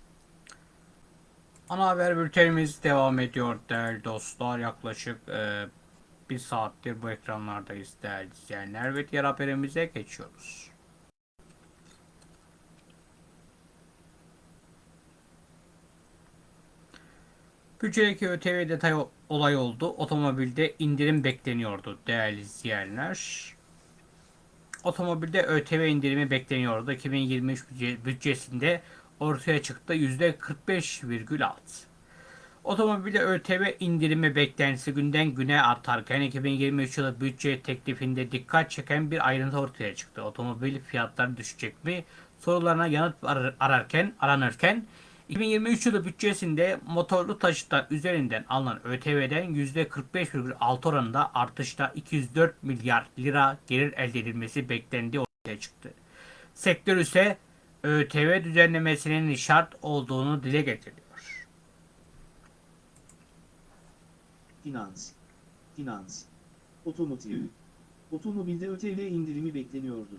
Ana haber bültenimiz devam ediyor değerli dostlar. Yaklaşık e, bir saattir bu ekranlardayız değerli izleyenler ve diğer haberimize geçiyoruz. Bütçedeki ÖTV detay olay oldu. Otomobilde indirim bekleniyordu değerli izleyenler. Otomobilde ÖTV indirimi bekleniyordu. 2023 bütçe- bütçesinde ortaya çıktı %45,6. Otomobilde ÖTV indirimi beklentisi günden güne artarken 2023 yılı bütçe teklifinde dikkat çeken bir ayrıntı ortaya çıktı. Otomobil fiyatları düşecek mi? Sorularına yanıt arar- ararken aranırken 2023 yılı bütçesinde motorlu taşıtlar üzerinden alınan ÖTV'den %45,6 oranında artışla 204 milyar lira gelir elde edilmesi beklendiği ortaya çıktı. Sektör ise ÖTV düzenlemesinin şart olduğunu dile getiriyor. Finans. Finans. Otomotiv. Otomobilde ÖTV indirimi bekleniyordu.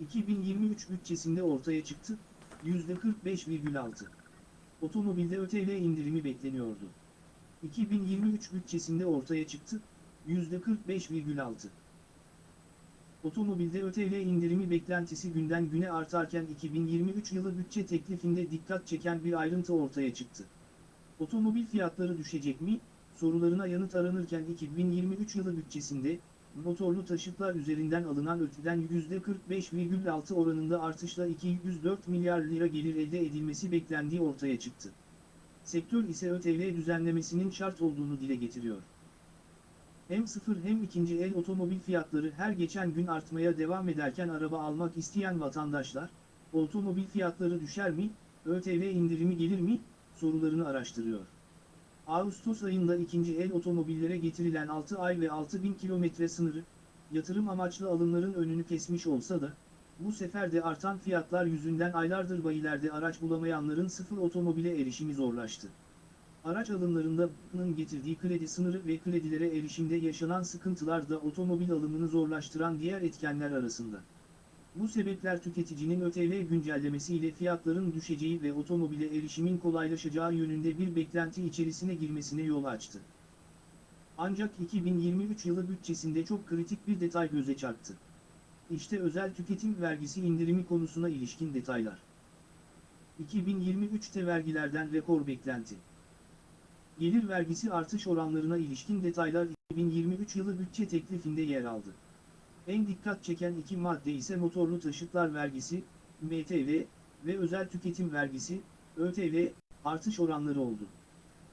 2023 bütçesinde ortaya çıktı, %45,6. Otomobilde ÖTV indirimi bekleniyordu. 2023 bütçesinde ortaya çıktı, %45,6. Otomobilde ÖTV indirimi beklentisi günden güne artarken 2023 yılı bütçe teklifinde dikkat çeken bir ayrıntı ortaya çıktı. Otomobil fiyatları düşecek mi? sorularına yanıt aranırken 2023 yılı bütçesinde, motorlu taşıtlar üzerinden alınan öteden %45,6 oranında artışla 204 milyar lira gelir elde edilmesi beklendiği ortaya çıktı. Sektör ise ÖTV düzenlemesinin şart olduğunu dile getiriyor. Hem sıfır hem ikinci el otomobil fiyatları her geçen gün artmaya devam ederken araba almak isteyen vatandaşlar, otomobil fiyatları düşer mi, ÖTV indirimi gelir mi, sorularını araştırıyor. Ağustos ayında ikinci el otomobillere getirilen 6 ay ve 6000 kilometre sınırı, yatırım amaçlı alımların önünü kesmiş olsa da, bu sefer de artan fiyatlar yüzünden aylardır bayilerde araç bulamayanların sıfır otomobile erişimi zorlaştı. Araç alımlarında bunun getirdiği kredi sınırı ve kredilere erişimde yaşanan sıkıntılar da otomobil alımını zorlaştıran diğer etkenler arasında. Bu sebepler tüketicinin ÖTV güncellemesiyle fiyatların düşeceği ve otomobile erişimin kolaylaşacağı yönünde bir beklenti içerisine girmesine yol açtı. Ancak 2023 yılı bütçesinde çok kritik bir detay göze çarptı. İşte özel tüketim vergisi indirimi konusuna ilişkin detaylar. 2023'te vergilerden rekor beklenti. Gelir vergisi artış oranlarına ilişkin detaylar 2023 yılı bütçe teklifinde yer aldı. En dikkat çeken iki madde ise motorlu taşıtlar vergisi, MTV ve özel tüketim vergisi, ÖTV, artış oranları oldu.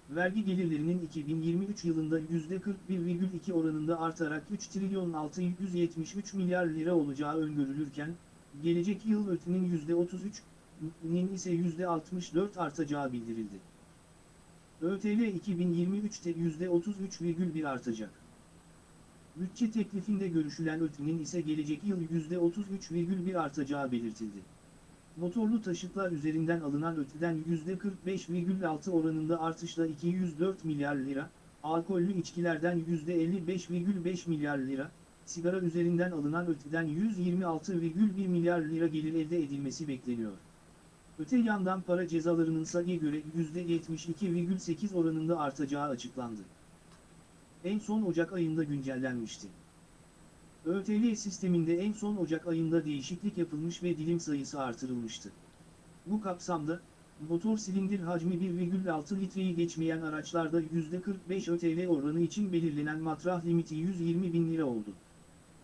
Vergi gelirlerinin 2023 yılında %41,2 oranında artarak 3 trilyon 673 milyar lira olacağı öngörülürken, gelecek yıl ÖTV'nin %33'nin ise %64 artacağı bildirildi. ÖTV 2023'te %33,1 artacak. Bütçe teklifinde görüşülen ÖTV'nin ise gelecek yıl %33,1 artacağı belirtildi. Motorlu taşıtlar üzerinden alınan ÖTV'den %45,6 oranında artışla 204 milyar lira, alkollü içkilerden %55,5 milyar lira, sigara üzerinden alınan ÖTV'den 126,1 milyar lira gelir elde edilmesi bekleniyor. Öte yandan para cezalarının SAG'e göre %72,8 oranında artacağı açıklandı. En son Ocak ayında güncellenmişti. ÖTV sisteminde en son Ocak ayında değişiklik yapılmış ve dilim sayısı artırılmıştı. Bu kapsamda, motor silindir hacmi 1,6 litreyi geçmeyen araçlarda %45 ÖTV oranı için belirlenen matrah limiti 120 bin lira oldu.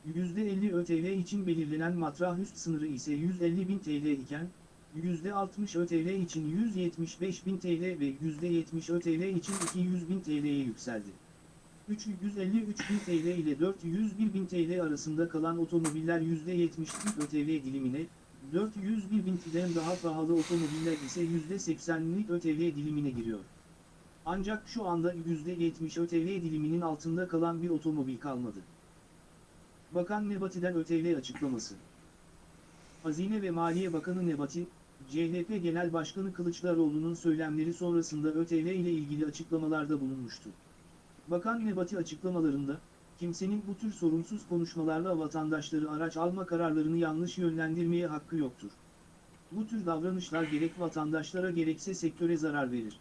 %50 ÖTV için belirlenen matrah üst sınırı ise 150 bin TL iken, %60 ÖTV için 175 bin TL ve %70 ÖTV için 200 bin TL'ye yükseldi. 353 bin TL ile 401 bin TL arasında kalan otomobiller %70 Türk ÖTV dilimine, 401 bin TL'den daha pahalı otomobiller ise %80'lik ÖTV dilimine giriyor. Ancak şu anda %70 ÖTV diliminin altında kalan bir otomobil kalmadı. Bakan Nebati'den ÖTV açıklaması. Hazine ve Maliye Bakanı Nebati, CHP Genel Başkanı Kılıçdaroğlu'nun söylemleri sonrasında ÖTV ile ilgili açıklamalarda bulunmuştu. Bakan Nebati açıklamalarında, kimsenin bu tür sorumsuz konuşmalarla vatandaşları araç alma kararlarını yanlış yönlendirmeye hakkı yoktur. Bu tür davranışlar gerek vatandaşlara gerekse sektöre zarar verir.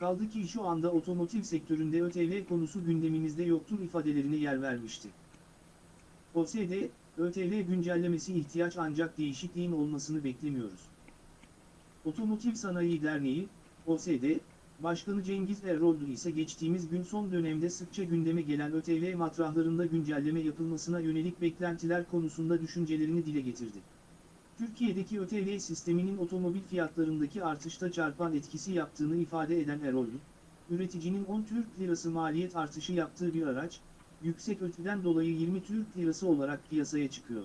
Kaldı ki şu anda otomotiv sektöründe ÖTV konusu gündemimizde yoktur ifadelerine yer vermişti. OSD, ÖTV güncellemesi ihtiyaç ancak değişikliğin olmasını beklemiyoruz. Otomotiv Sanayi Derneği, OSD, Başkanı Cengiz Eroldu ise geçtiğimiz gün son dönemde sıkça gündeme gelen ÖTV matrahlarında güncelleme yapılmasına yönelik beklentiler konusunda düşüncelerini dile getirdi. Türkiye'deki ÖTV sisteminin otomobil fiyatlarındaki artışta çarpan etkisi yaptığını ifade eden Eroldu, üreticinin 10 Türk Lirası maliyet artışı yaptığı bir araç, yüksek ötüden dolayı 20 Türk Lirası olarak piyasaya çıkıyor.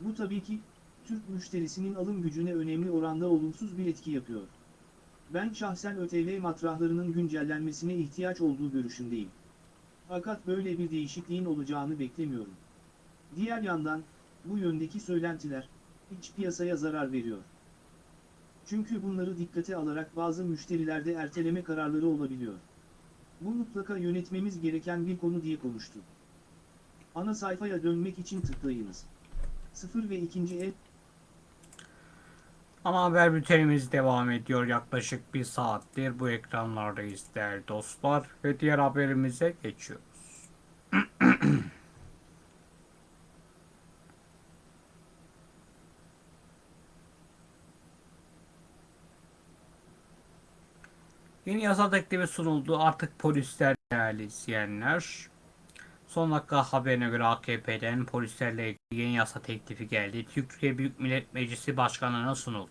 Bu tabii ki, Türk müşterisinin alım gücüne önemli oranda olumsuz bir etki yapıyor. Ben şahsen ÖTV matrahlarının güncellenmesine ihtiyaç olduğu görüşündeyim. Fakat böyle bir değişikliğin olacağını beklemiyorum. Diğer yandan, bu yöndeki söylentiler, iç piyasaya zarar veriyor. Çünkü bunları dikkate alarak bazı müşterilerde erteleme kararları olabiliyor. Bu mutlaka yönetmemiz gereken bir konu diye konuştu. Ana sayfaya dönmek için tıklayınız. 0 ve 2. el Ana haber bültenimiz devam ediyor. Yaklaşık bir saattir bu ekranlardayız değerli dostlar. Ve diğer haberimize geçiyoruz. Yeni yasa teklifi sunuldu. Artık polisler değerli izleyenler. Son dakika haberine göre AKP'den polislerle ilgili yeni yasa teklifi geldi. Türkiye Büyük Millet Meclisi Başkanlığı'na sunuldu.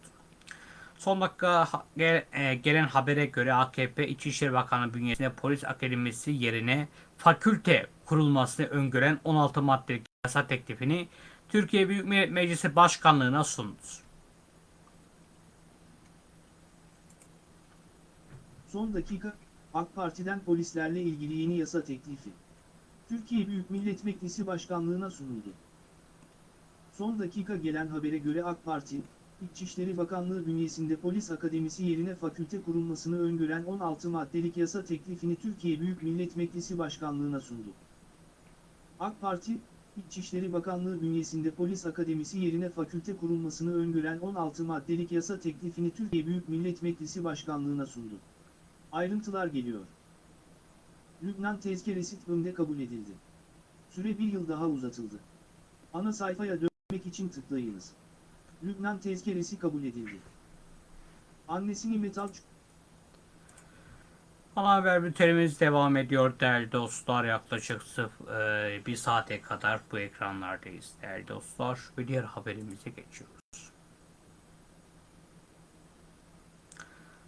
Son dakika e, gelen habere göre AKP İçişleri Bakanı bünyesinde polis akademisi yerine fakülte kurulmasını öngören 16 maddelik yasa teklifini Türkiye Büyük Millet Meclisi Başkanlığı'na sundu. Son dakika, AK Parti'den polislerle ilgili yeni yasa teklifi. Türkiye Büyük Millet Meclisi Başkanlığı'na sunuldu. Son dakika gelen habere göre AK Parti, İçişleri Bakanlığı bünyesinde polis akademisi yerine fakülte kurulmasını öngören 16 maddelik yasa teklifini Türkiye Büyük Millet Meclisi Başkanlığı'na sundu. AK Parti, İçişleri Bakanlığı bünyesinde polis akademisi yerine fakülte kurulmasını öngören 16 maddelik yasa teklifini Türkiye Büyük Millet Meclisi Başkanlığı'na sundu. Ayrıntılar geliyor. Lübnan tezkeresi TBMM'de kabul edildi. Süre bir yıl daha uzatıldı. Ana sayfaya dönmek için tıklayınız. Lübnan tezkeresi kabul edildi. Annesini metal Ana haber bültenimiz devam ediyor değerli dostlar. Yaklaşık sıf, e, bir saate kadar bu ekranlardayız değerli dostlar. Ve diğer haberimize geçiyoruz.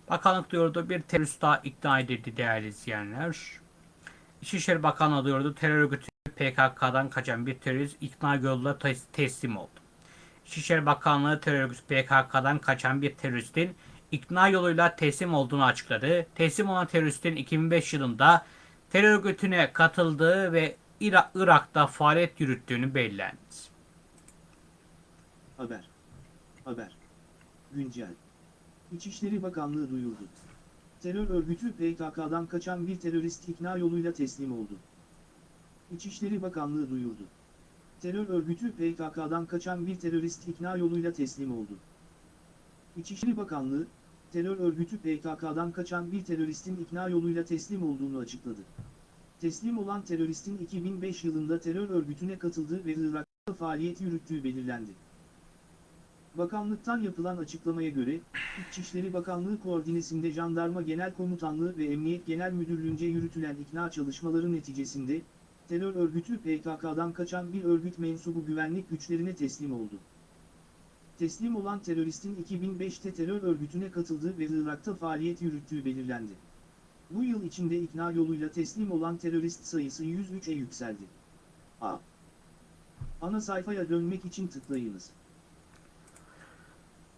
Bakanlık diyordu bir terörist daha ikna edildi değerli izleyenler. İçişleri Bakanlığı diyordu terör örgütü PKK'dan kaçan bir terörist ikna yoluyla tes- teslim oldu. İçişleri Bakanlığı terör örgütü PKK'dan kaçan bir teröristin ikna yoluyla teslim olduğunu açıkladı. Teslim olan teröristin 2005 yılında terör örgütüne katıldığı ve İra- Irak'ta faaliyet yürüttüğünü belirlendi. Haber. Haber. Güncel. İçişleri Bakanlığı duyurdu. Terör örgütü PKK'dan kaçan bir terörist ikna yoluyla teslim oldu. İçişleri Bakanlığı duyurdu. Terör örgütü PKK'dan kaçan bir terörist ikna yoluyla teslim oldu. İçişleri Bakanlığı, terör örgütü PKK'dan kaçan bir teröristin ikna yoluyla teslim olduğunu açıkladı. Teslim olan teröristin 2005 yılında terör örgütüne katıldığı ve Irak'ta faaliyet yürüttüğü belirlendi. Bakanlıktan yapılan açıklamaya göre, İçişleri Bakanlığı koordinesinde Jandarma Genel Komutanlığı ve Emniyet Genel Müdürlüğü'nce yürütülen ikna çalışmaları neticesinde, terör örgütü PKK'dan kaçan bir örgüt mensubu güvenlik güçlerine teslim oldu. Teslim olan teröristin 2005'te terör örgütüne katıldığı ve Irak'ta faaliyet yürüttüğü belirlendi. Bu yıl içinde ikna yoluyla teslim olan terörist sayısı 103'e yükseldi. A. Ana sayfaya dönmek için tıklayınız.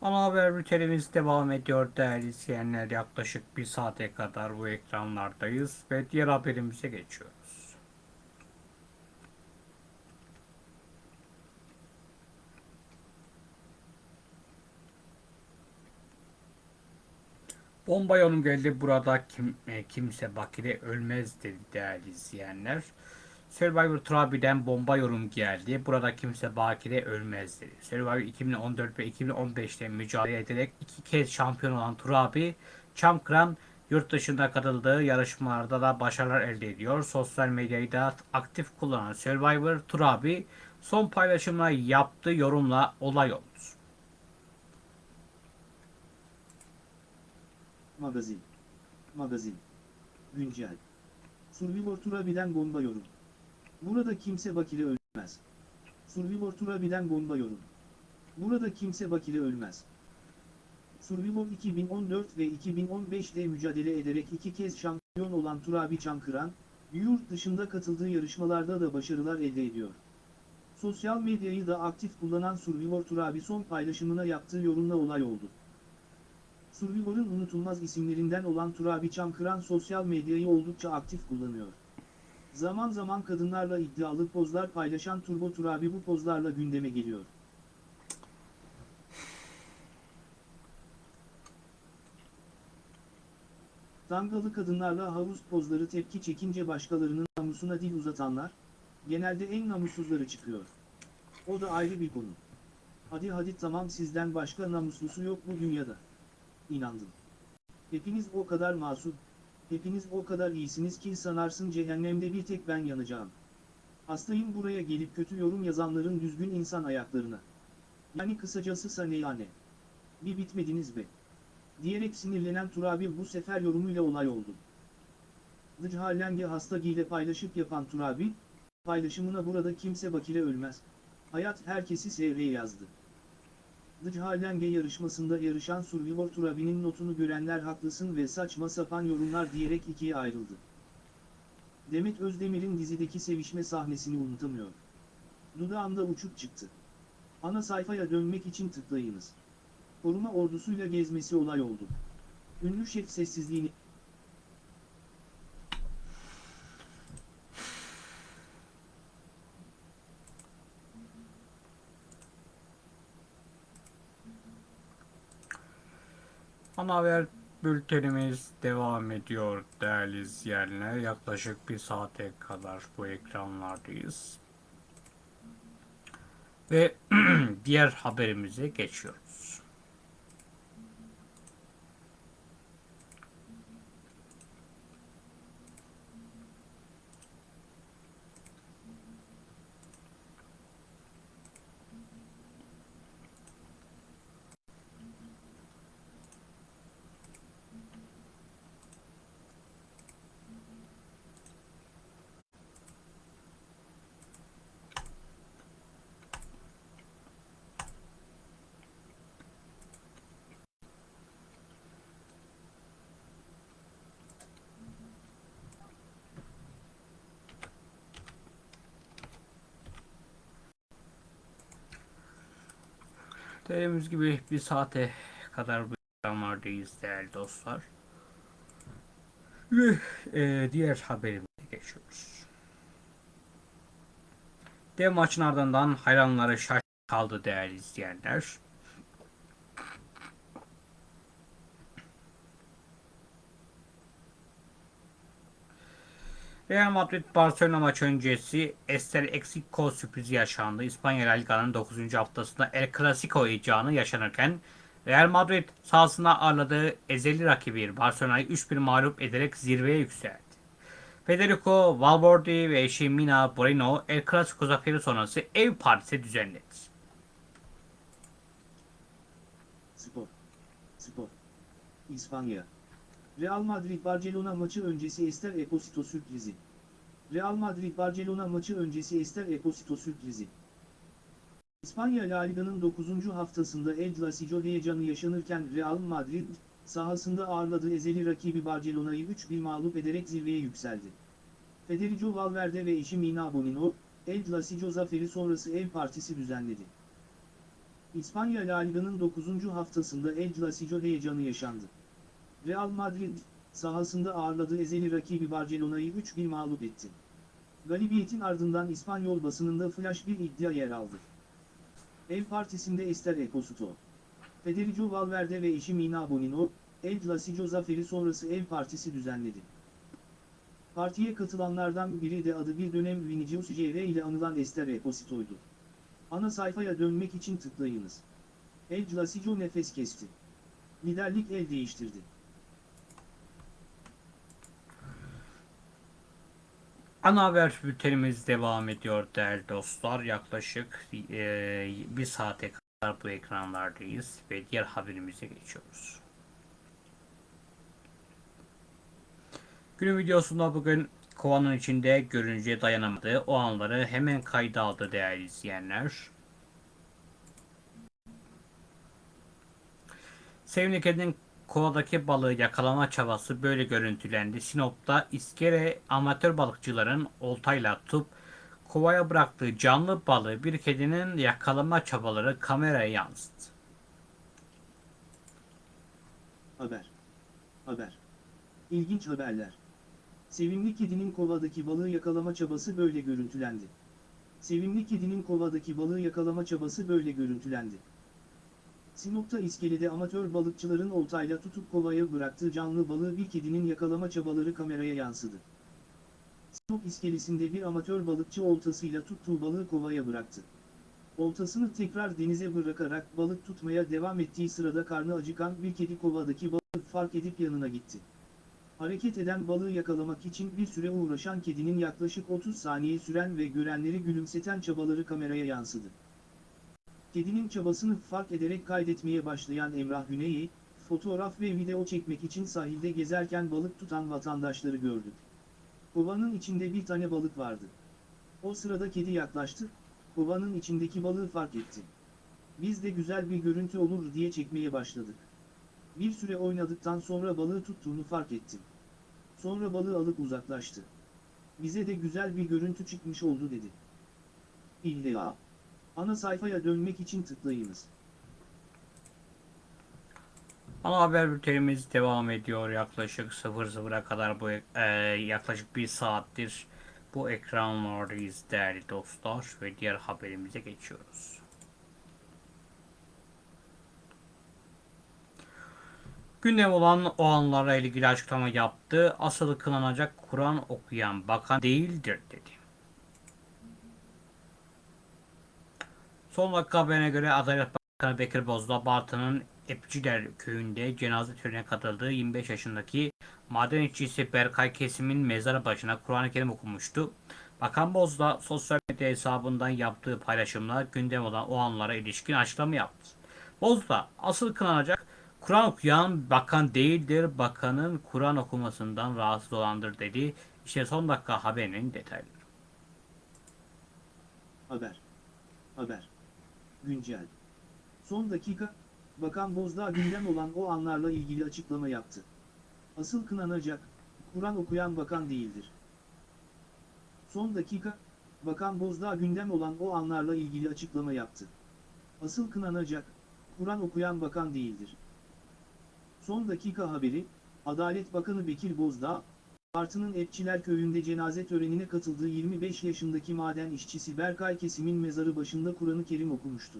Ana haber bültenimiz devam ediyor değerli izleyenler. Yaklaşık bir saate kadar bu ekranlardayız ve diğer haberimize geçiyoruz. Bomba yorum geldi. Burada kim, e, kimse Bakire ölmez dedi değerli izleyenler. Survivor Trabi'den bomba yorum geldi. Burada kimse Bakire ölmez dedi. Survivor 2014 ve 2015'te mücadele ederek iki kez şampiyon olan Turabi, Çamkıran yurt dışında katıldığı yarışmalarda da başarılar elde ediyor. Sosyal medyayı da aktif kullanan Survivor Turabi son paylaşımla yaptığı yorumla olay oldu. Magazin. Magazin. Güncel. Survivor Turabi'den bomba yorum. Burada kimse Bakire ölmez. Survivor Turabi'den bomba yorum. Burada kimse Bakire ölmez. Survivor 2014 ve 2015'te mücadele ederek iki kez şampiyon olan Turabi Çankıran, yurt dışında katıldığı yarışmalarda da başarılar elde ediyor. Sosyal medyayı da aktif kullanan Survivor Turabi son paylaşımına yaptığı yorumla olay oldu. Survivor'ın unutulmaz isimlerinden olan Turabi Çamkıran sosyal medyayı oldukça aktif kullanıyor. Zaman zaman kadınlarla iddialı pozlar paylaşan Turbo Turabi bu pozlarla gündeme geliyor. Dangalı kadınlarla havuz pozları tepki çekince başkalarının namusuna dil uzatanlar, genelde en namussuzları çıkıyor. O da ayrı bir konu. Hadi hadi tamam sizden başka namuslusu yok bu dünyada. İnandım. Hepiniz o kadar masum, hepiniz o kadar iyisiniz ki sanarsın cehennemde bir tek ben yanacağım. Hastayım buraya gelip kötü yorum yazanların düzgün insan ayaklarına. Yani kısacası saneyane. Bir bitmediniz be. Diyerek sinirlenen Turabi bu sefer yorumuyla olay oldu. Dıchalenge hasta ile paylaşıp yapan Turabi, paylaşımına burada kimse bakire ölmez. Hayat herkesi seyreye yazdı. Dıchalenge yarışmasında yarışan Survivor Turabi'nin notunu görenler haklısın ve saçma sapan yorumlar diyerek ikiye ayrıldı. Demet Özdemir'in dizideki sevişme sahnesini unutamıyor. Dudağımda uçuk çıktı. Ana sayfaya dönmek için tıklayınız. Koruma ordusuyla gezmesi olay oldu. Ünlü şef sessizliğini... Ana haber bültenimiz devam ediyor değerli izleyenler. Yaklaşık bir saate kadar bu ekranlardayız. Ve diğer haberimize geçiyoruz. Dediğimiz gibi bir saate kadar bu ekranlardayız değerli dostlar. Ve e, diğer haberimize geçiyoruz. Dev maçın ardından hayranları şaş kaldı değerli izleyenler. Real Madrid Barcelona maçı öncesi Estel Exico sürprizi yaşandı. İspanya La Liga'nın 9. haftasında El Clasico heyecanı yaşanırken Real Madrid sahasına ağırladığı ezeli rakibi Barcelona'yı 3-1 mağlup ederek zirveye yükseldi. Federico Valverde ve eşi Mina Moreno El Clasico zaferi sonrası ev partisi düzenledi. Spor. Spor. İspanya. Real Madrid-Barcelona maçı öncesi Ester Eposito sürprizi. Real Madrid-Barcelona maçı öncesi Ester Eposito sürprizi. İspanya La Liga'nın 9. haftasında El Clasico heyecanı yaşanırken Real Madrid, sahasında ağırladığı ezeli rakibi Barcelona'yı 3-1 mağlup ederek zirveye yükseldi. Federico Valverde ve eşi Mina Bonino, El Clasico zaferi sonrası ev partisi düzenledi. İspanya La Liga'nın 9. haftasında El Clasico heyecanı yaşandı. Real Madrid, sahasında ağırladığı ezeli rakibi Barcelona'yı 3-1 mağlup etti. Galibiyetin ardından İspanyol basınında flash bir iddia yer aldı. Ev partisinde Ester Ekosito, Federico Valverde ve eşi Mina Bonino, El Clasico zaferi sonrası ev partisi düzenledi. Partiye katılanlardan biri de adı bir dönem Vinicius Jr ile anılan Ester Ekosito'ydu. Ana sayfaya dönmek için tıklayınız. El Clasico nefes kesti. Liderlik el değiştirdi. Ana haber bültenimiz devam ediyor değerli dostlar. Yaklaşık e, bir saate kadar bu ekranlardayız ve diğer haberimize geçiyoruz. Günün videosunda bugün kovanın içinde görünce dayanamadı. O anları hemen kayda aldı değerli izleyenler. Sevimli kedinin kovadaki balığı yakalama çabası böyle görüntülendi. Sinop'ta iskele amatör balıkçıların oltayla tutup kovaya bıraktığı canlı balığı bir kedinin yakalama çabaları kameraya yansıdı. Haber. Haber. İlginç haberler. Sevimli kedinin kovadaki balığı yakalama çabası böyle görüntülendi. Sevimli kedinin kovadaki balığı yakalama çabası böyle görüntülendi. Sinop'ta iskelede amatör balıkçıların oltayla tutup kovaya bıraktığı canlı balığı bir kedinin yakalama çabaları kameraya yansıdı. Sinop iskelesinde bir amatör balıkçı oltasıyla tuttuğu balığı kovaya bıraktı. Oltasını tekrar denize bırakarak balık tutmaya devam ettiği sırada karnı acıkan bir kedi kovadaki balığı fark edip yanına gitti. Hareket eden balığı yakalamak için bir süre uğraşan kedinin yaklaşık 30 saniye süren ve görenleri gülümseten çabaları kameraya yansıdı. Kedinin çabasını fark ederek kaydetmeye başlayan Emrah Güney'i, fotoğraf ve video çekmek için sahilde gezerken balık tutan vatandaşları gördü. Kovanın içinde bir tane balık vardı. O sırada kedi yaklaştı, kovanın içindeki balığı fark etti. Biz de güzel bir görüntü olur diye çekmeye başladık. Bir süre oynadıktan sonra balığı tuttuğunu fark ettim. Sonra balığı alıp uzaklaştı. Bize de güzel bir görüntü çıkmış oldu dedi. İlla. Ana sayfaya dönmek için tıklayınız. Ana haber bültenimiz devam ediyor yaklaşık 00'a kadar bu e, yaklaşık bir saattir bu ekranlardayız değerli dostlar ve diğer haberimize geçiyoruz. Gündem olan o anlarla ilgili açıklama yaptı. Asıl kınanacak Kur'an okuyan bakan değildir dedi. Son dakika haberine göre Adalet Bakanı Bekir Bozdağ Bartın'ın Epçiler köyünde cenaze törenine katıldığı 25 yaşındaki maden işçisi Berkay Kesim'in mezarı başına Kur'an-ı Kerim okumuştu. Bakan Bozdağ sosyal medya hesabından yaptığı paylaşımla gündem olan o anlara ilişkin açıklama yaptı. Bozdağ asıl kınanacak Kur'an okuyan bakan değildir, bakanın Kur'an okumasından rahatsız olandır dedi. İşte son dakika haberinin detayları. Haber. Haber. Güncel. Son dakika, Bakan Bozdağ gündem olan o anlarla ilgili açıklama yaptı. Asıl kınanacak, Kur'an okuyan bakan değildir. Son dakika, Bakan Bozdağ gündem olan o anlarla ilgili açıklama yaptı. Asıl kınanacak, Kur'an okuyan bakan değildir. Son dakika haberi, Adalet Bakanı Bekir Bozdağ, Bartın'ın Epçiler köyünde cenaze törenine katıldığı 25 yaşındaki maden işçisi Berkay Kesim'in mezarı başında Kur'an-ı Kerim okumuştu.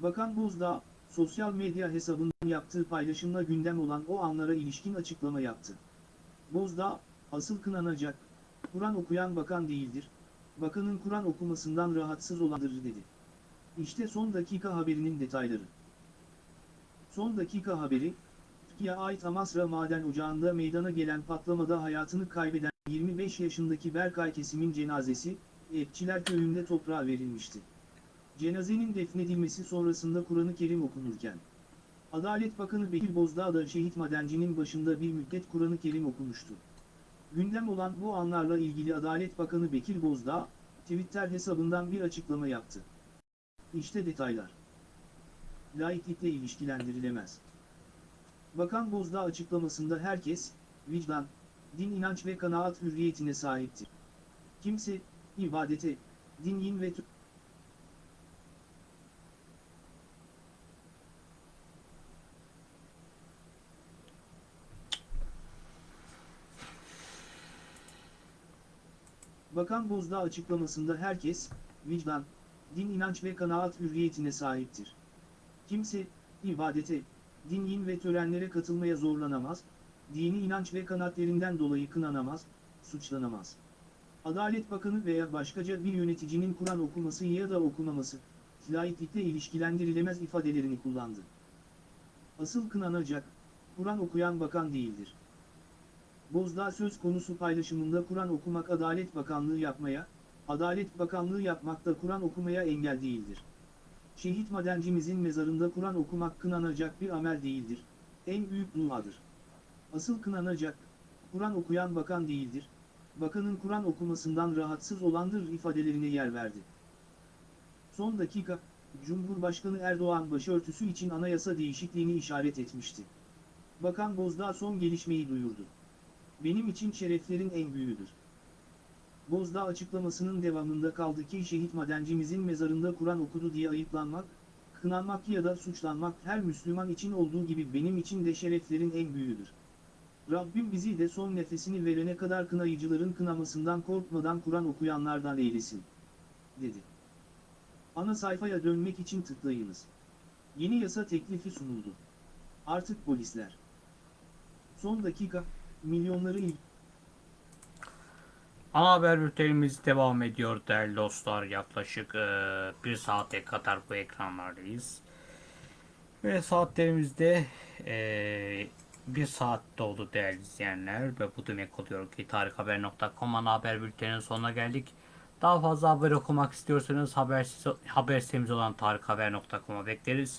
Bakan Bozdağ, sosyal medya hesabından yaptığı paylaşımla gündem olan o anlara ilişkin açıklama yaptı. Bozdağ, asıl kınanacak, Kur'an okuyan bakan değildir, bakanın Kur'an okumasından rahatsız olandır dedi. İşte son dakika haberinin detayları. Son dakika haberi, Türkiye ait Amasra Maden Ocağı'nda meydana gelen patlamada hayatını kaybeden 25 yaşındaki Berkay Kesim'in cenazesi, Epçiler köyünde toprağa verilmişti. Cenazenin defnedilmesi sonrasında Kur'an-ı Kerim okunurken, Adalet Bakanı Bekir Bozdağ da şehit madencinin başında bir müddet Kur'an-ı Kerim okumuştu. Gündem olan bu anlarla ilgili Adalet Bakanı Bekir Bozdağ, Twitter hesabından bir açıklama yaptı. İşte detaylar. Laiklikle ilişkilendirilemez. Bakan Bozdağ açıklamasında herkes, vicdan, din inanç ve kanaat hürriyetine sahiptir. Kimse, ibadete, dinin ve Bakan Bozdağ açıklamasında herkes, vicdan, din inanç ve kanaat hürriyetine sahiptir. Kimse, ibadete, dinin ve törenlere katılmaya zorlanamaz, dini inanç ve kanaatlerinden dolayı kınanamaz, suçlanamaz. Adalet Bakanı veya başkaca bir yöneticinin Kur'an okuması ya da okumaması, laiklikle ilişkilendirilemez ifadelerini kullandı. Asıl kınanacak, Kur'an okuyan bakan değildir. Bozdağ söz konusu paylaşımında Kur'an okumak Adalet Bakanlığı yapmaya, Adalet Bakanlığı yapmak da Kur'an okumaya engel değildir. Şehit madencimizin mezarında Kur'an okumak kınanacak bir amel değildir, en büyük duadır. Asıl kınanacak, Kur'an okuyan bakan değildir, bakanın Kur'an okumasından rahatsız olandır ifadelerine yer verdi. Son dakika, Cumhurbaşkanı Erdoğan başörtüsü için anayasa değişikliğini işaret etmişti. Bakan Bozdağ son gelişmeyi duyurdu. Benim için şereflerin en büyüğüdür. Bozdağ açıklamasının devamında kaldı ki şehit madencimizin mezarında Kur'an okudu diye ayıplanmak, kınanmak ya da suçlanmak her Müslüman için olduğu gibi benim için de şereflerin en büyüğüdür. Rabbim bizi de son nefesini verene kadar kınayıcıların kınamasından korkmadan Kur'an okuyanlardan eylesin. Dedi. Ana sayfaya dönmek için tıklayınız. Yeni yasa teklifi sunuldu. Artık polisler. Son dakika, milyonları il Ana haber bültenimiz devam ediyor değerli dostlar. Yaklaşık eee, bir saate kadar bu ekranlardayız. Ve saatlerimizde eee, bir saat doldu değerli izleyenler. Ve bu demek oluyor ki tarikhaber.com ana haber bülteninin sonuna geldik. Daha fazla haber okumak istiyorsanız haber, haber sitemiz olan tarikhaber.com'a bekleriz.